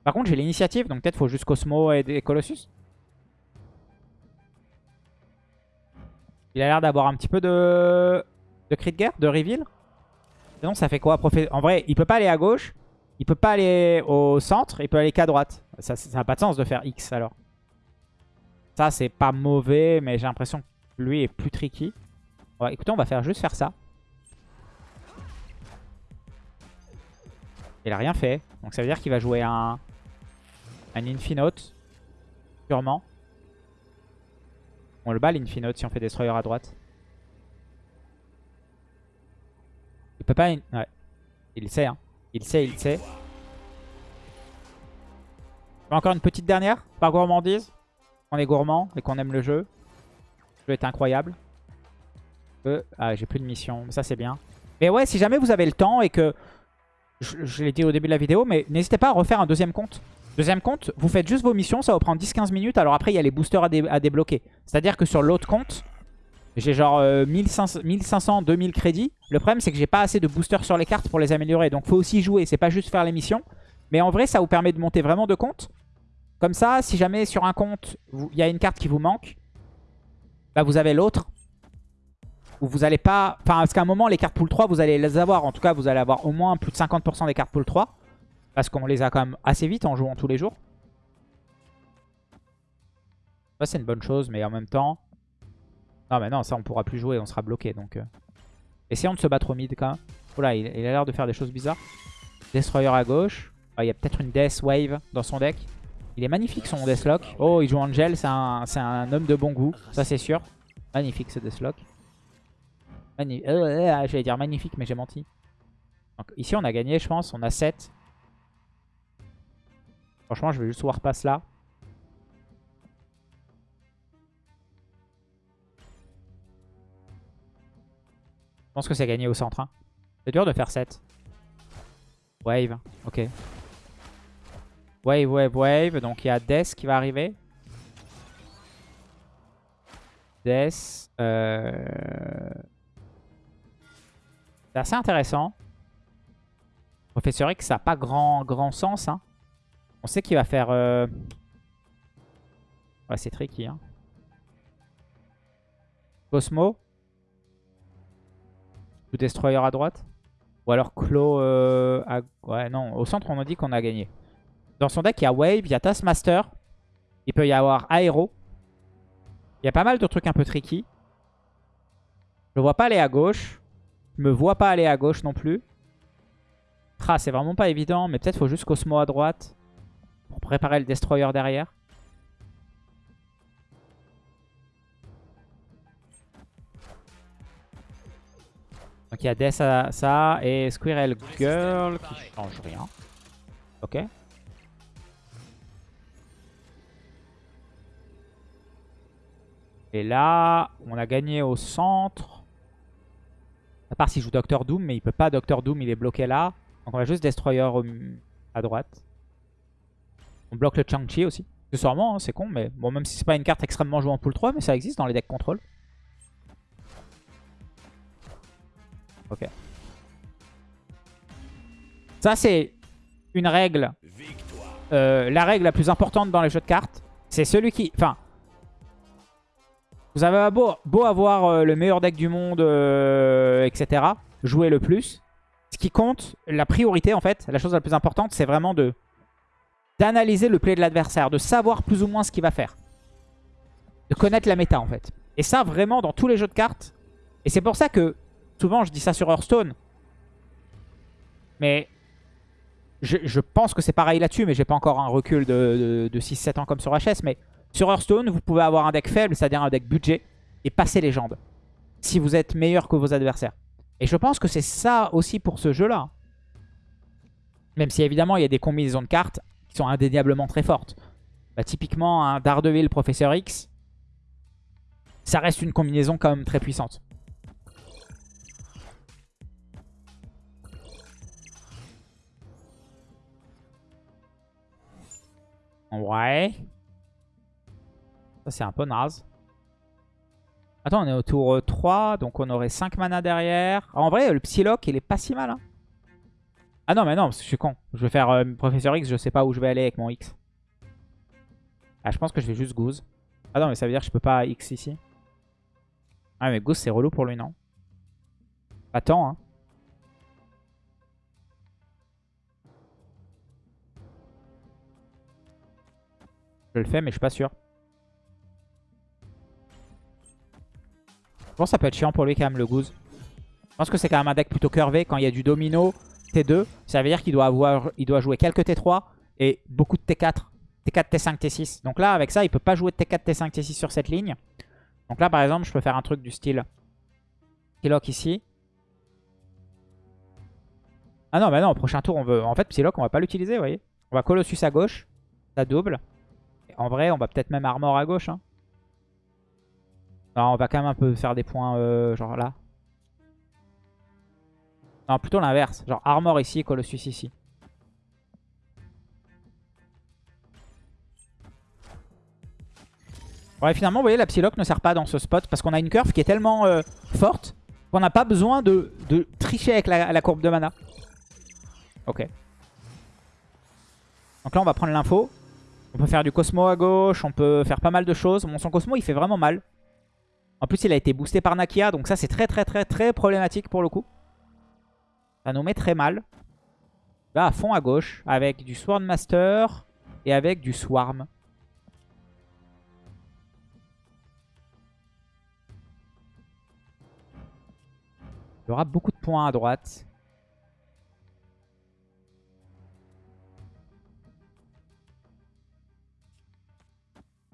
Par contre, j'ai l'initiative, donc peut-être faut juste Cosmo et, et Colossus. Il a l'air d'avoir un petit peu de... de cri de guerre, de reveal. Sinon, ça fait quoi En vrai, il peut pas aller à gauche. Il peut pas aller au centre. Il peut aller qu'à droite. Ça n'a pas de sens de faire X, alors. Ça, c'est pas mauvais, mais j'ai l'impression que lui est plus tricky. Écoutez, on va faire juste faire ça. Il a rien fait. Donc ça veut dire qu'il va jouer un, un Infinote. Sûrement. On le bat l'Infinote si on fait Destroyer à droite. Il peut pas... Il sait, hein. Il sait, il sait. Encore une petite dernière par gourmandise. On est gourmand et qu'on aime le jeu. Le jeu est incroyable. Euh, ah, j'ai plus de mission. Ça, c'est bien. Mais ouais, si jamais vous avez le temps et que... Je, l'ai dit au début de la vidéo, mais n'hésitez pas à refaire un deuxième compte. Deuxième compte, vous faites juste vos missions, ça va prendre 10-15 minutes. Alors après, il y a les boosters à, débloquer. C'est-à-dire que sur l'autre compte, j'ai genre 1500, 2000 crédits. Le problème, c'est que j'ai pas assez de boosters sur les cartes pour les améliorer. Donc faut aussi jouer, c'est pas juste faire les missions. Mais en vrai, ça vous permet de monter vraiment de comptes. Comme ça, si jamais sur un compte, il y a une carte qui vous manque, bah vous avez l'autre où vous allez pas... Enfin, parce qu'à un moment, les cartes pool 3, vous allez les avoir. En tout cas, vous allez avoir au moins plus de 50% des cartes pool 3. Parce qu'on les a quand même assez vite en jouant tous les jours. Ça, c'est une bonne chose, mais en même temps... Non, mais non, ça, on pourra plus jouer, on sera bloqué. Donc, euh. Essayons de se battre au mid, quand même. Là, il, a l'air de faire des choses bizarres. Destroyer à gauche. Ah, il y a peut-être une Death Wave dans son deck. Il est magnifique, son Deathlock. Oh, il joue Angel, c'est un, un homme de bon goût. Ça, c'est sûr. Magnifique, ce Deathlock. Euh, euh, j'allais dire magnifique, mais j'ai menti. Donc, ici, on a gagné, je pense. On a 7. Franchement, je vais juste Warpass là. Je pense que c'est gagné au centre. Hein. C'est dur de faire 7. Wave, ok. Wave, wave, wave. Donc il y a Death qui va arriver. Death. Euh... C'est assez intéressant. Professeur X, ça n'a pas grand, grand sens. Hein. On sait qu'il va faire... Euh... Ouais, c'est tricky. Hein. Cosmo. Ou Destroyer à droite. Ou alors Claw euh. Ouais, non. Au centre, on a dit qu'on a gagné. Dans son deck, il y a Wave, il y a Taskmaster. Il peut y avoir Aero. Il y a pas mal de trucs un peu tricky. Je vois pas aller à gauche. Je me vois pas aller à gauche non plus. Ah, c'est vraiment pas évident, mais peut-être faut juste Cosmo à droite pour préparer le Destroyer derrière. Donc il y a Death à ça et Squirrel Girl qui change rien. Ok. Et là, on a gagné au centre. À part s'il joue Doctor Doom, mais il peut pas Doctor Doom, il est bloqué là. Donc on va juste Destroyer à droite. On bloque le Chang-Chi aussi. Accessoirement, hein, c'est con, mais bon, même si c'est pas une carte extrêmement jouée en pool 3, mais ça existe dans les decks contrôle. Ok. Ça, c'est une règle. Euh, la règle la plus importante dans les jeux de cartes. C'est celui qui... Enfin, vous avez beau, avoir euh, le meilleur deck du monde, euh, etc. Jouer le plus. Ce qui compte, la priorité en fait, la chose la plus importante, c'est vraiment de d'analyser le play de l'adversaire, de savoir plus ou moins ce qu'il va faire. De connaître la méta en fait. Et ça vraiment dans tous les jeux de cartes. Et c'est pour ça que souvent je dis ça sur Hearthstone. Mais je, pense que c'est pareil là-dessus, mais j'ai pas encore un recul de, de 6-7 ans comme sur HS. Mais sur Hearthstone, vous pouvez avoir un deck faible, c'est-à-dire un deck budget, et passer légende. Si vous êtes meilleur que vos adversaires. Et je pense que c'est ça aussi pour ce jeu-là. Même si évidemment il y a des combinaisons de cartes qui sont indéniablement très fortes. Bah, typiquement un Daredevil Professeur X, ça reste une combinaison quand même très puissante. Ouais c'est un peu naze. Attends, on est au tour 3, donc on aurait 5 mana derrière. en vrai, le Psylocke, il est pas si mal. Hein. Ah non, mais non, parce que je suis con. Je vais faire euh, Professeur X, je sais pas où je vais aller avec mon X. Ah, je pense que je vais juste Goose. Ah non, mais ça veut dire que je peux pas X ici. Ah, mais Goose, c'est relou pour lui, non? Attends, hein. Je le fais, mais je suis pas sûr. Que ça peut être chiant pour lui quand même, le Goose. Je pense que c'est quand même un deck plutôt curvé. Quand il y a du domino, T2, ça veut dire qu'il doit, avoir, il doit jouer quelques T3 et beaucoup de T4. T4, T5, T6. Donc là, avec ça, il peut pas jouer T4, T5, T6 sur cette ligne. Donc là, par exemple, je peux faire un truc du style Psylocke ici. Ah non, bah non, au prochain tour, on veut... En fait, Psylocke, on va pas l'utiliser, vous voyez. On va Colossus à gauche. Ça double. en vrai, on va peut-être même Armor à gauche. Hein. On va quand même un peu faire des points, euh, genre là. Non, plutôt l'inverse. Genre Armor ici et Colossus ici. Ouais, finalement, vous voyez, la Psylocke ne sert pas dans ce spot parce qu'on a une curve qui est tellement euh, forte qu'on n'a pas besoin de, tricher avec la, courbe de mana. Ok. Donc là, on va prendre l'info. On peut faire du Cosmo à gauche, on peut faire pas mal de choses. Bon, son Cosmo, il fait vraiment mal. En plus, il a été boosté par Nakia, donc ça, c'est très très très très problématique pour le coup. Ça nous met très mal. Là, à fond à gauche, avec du Swordmaster et avec du Swarm. Il y aura beaucoup de points à droite.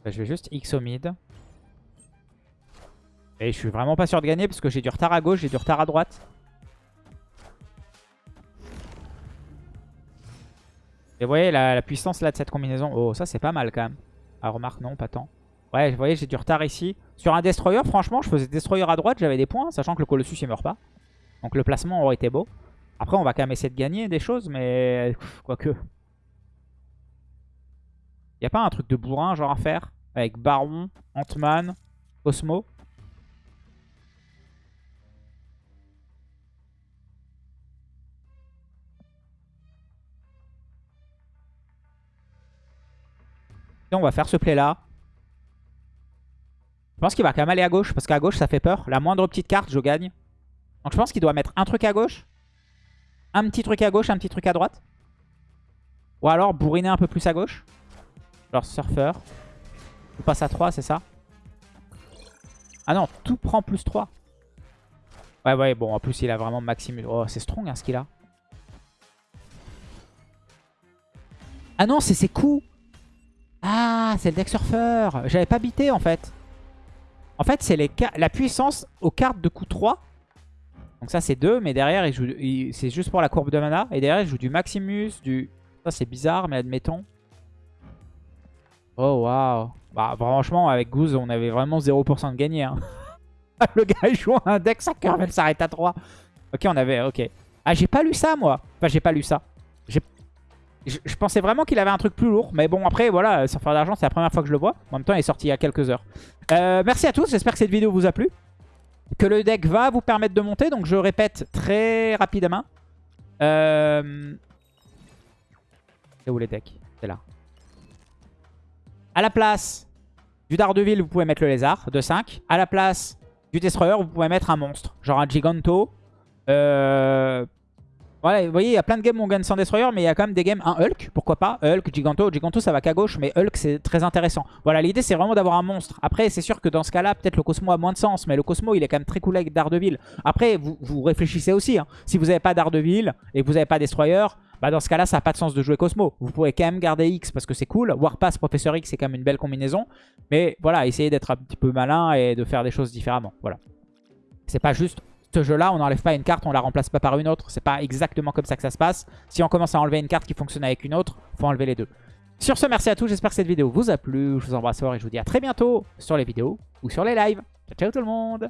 Bah, je vais juste X au mid. Et je suis vraiment pas sûr de gagner parce que j'ai du retard à gauche, j'ai du retard à droite. Et vous voyez la, puissance là de cette combinaison. Oh, ça c'est pas mal quand même. Ah, remarque, non, pas tant. Ouais, vous voyez, j'ai du retard ici. Sur un Destroyer, franchement, je faisais Destroyer à droite, j'avais des points, sachant que le Colossus il meurt pas. Donc le placement aurait été beau. Après, on va quand même essayer de gagner des choses, mais quoique. Y a pas un truc de bourrin genre à faire? Avec Baron, Ant-Man, Cosmo? On va faire ce play là. Je pense qu'il va quand même aller à gauche, parce qu'à gauche ça fait peur. La moindre petite carte, je gagne. Donc je pense qu'il doit mettre un truc à gauche, un petit truc à gauche, un petit truc à droite. Ou alors bourriner un peu plus à gauche. Genre surfeur. On passe à 3, c'est ça? Ah non, tout prend plus 3. Ouais, ouais, bon, en plus il a vraiment Maximus. Oh, c'est strong hein, ce qu'il a. Ah non, c'est ses coups Ah, c'est le deck surfeur J'avais pas bité en fait. En fait, c'est la puissance aux cartes de coup 3 donc ça c'est 2, mais derrière c'est juste pour la courbe de mana. Et derrière il joue du Maximus, du... Ça c'est bizarre, mais admettons. Oh waouh. Bah franchement avec Goose on avait vraiment 0% de gagné. Hein. Le gars il joue un deck, sa curve elle s'arrête à 3. Ok on avait... Ok. Ah j'ai pas lu ça moi. Enfin j'ai pas lu ça. Je, pensais vraiment qu'il avait un truc plus lourd. Mais bon après voilà, faire d'argent c'est la première fois que je le vois. En même temps il est sorti il y a quelques heures. Euh, merci à tous, j'espère que cette vidéo vous a plu que le deck va vous permettre de monter. Donc je répète très rapidement. Euh... C'est où les decks? C'est là. À la place du Daredevil, vous pouvez mettre le lézard de 5. À la place du Destroyer, vous pouvez mettre un monstre. Genre un Giganto. Euh... Voilà, vous voyez, il y a plein de games où on gagne sans Destroyer, mais il y a quand même des games, un Hulk, pourquoi pas, Hulk, Giganto, Giganto ça va qu'à gauche, mais Hulk c'est très intéressant. Voilà, l'idée c'est vraiment d'avoir un monstre. Après, c'est sûr que dans ce cas-là, peut-être le Cosmo a moins de sens, mais le Cosmo il est quand même très cool avec Daredevil. Après, vous, vous réfléchissez aussi, hein. si vous n'avez pas Daredevil et que vous n'avez pas Destroyer, bah dans ce cas-là, ça n'a pas de sens de jouer Cosmo. Vous pourrez quand même garder X parce que c'est cool. Warpass, Professeur X, c'est quand même une belle combinaison. Mais voilà, essayez d'être un petit peu malin et de faire des choses différemment. Voilà. C'est pas juste ce jeu-là, on n'enlève pas une carte, on la remplace pas par une autre. C'est pas exactement comme ça que ça se passe. Si on commence à enlever une carte qui fonctionne avec une autre, faut enlever les deux. Sur ce, merci à tous. J'espère que cette vidéo vous a plu. Je vous embrasse fort et je vous dis à très bientôt sur les vidéos ou sur les lives. Ciao, ciao tout le monde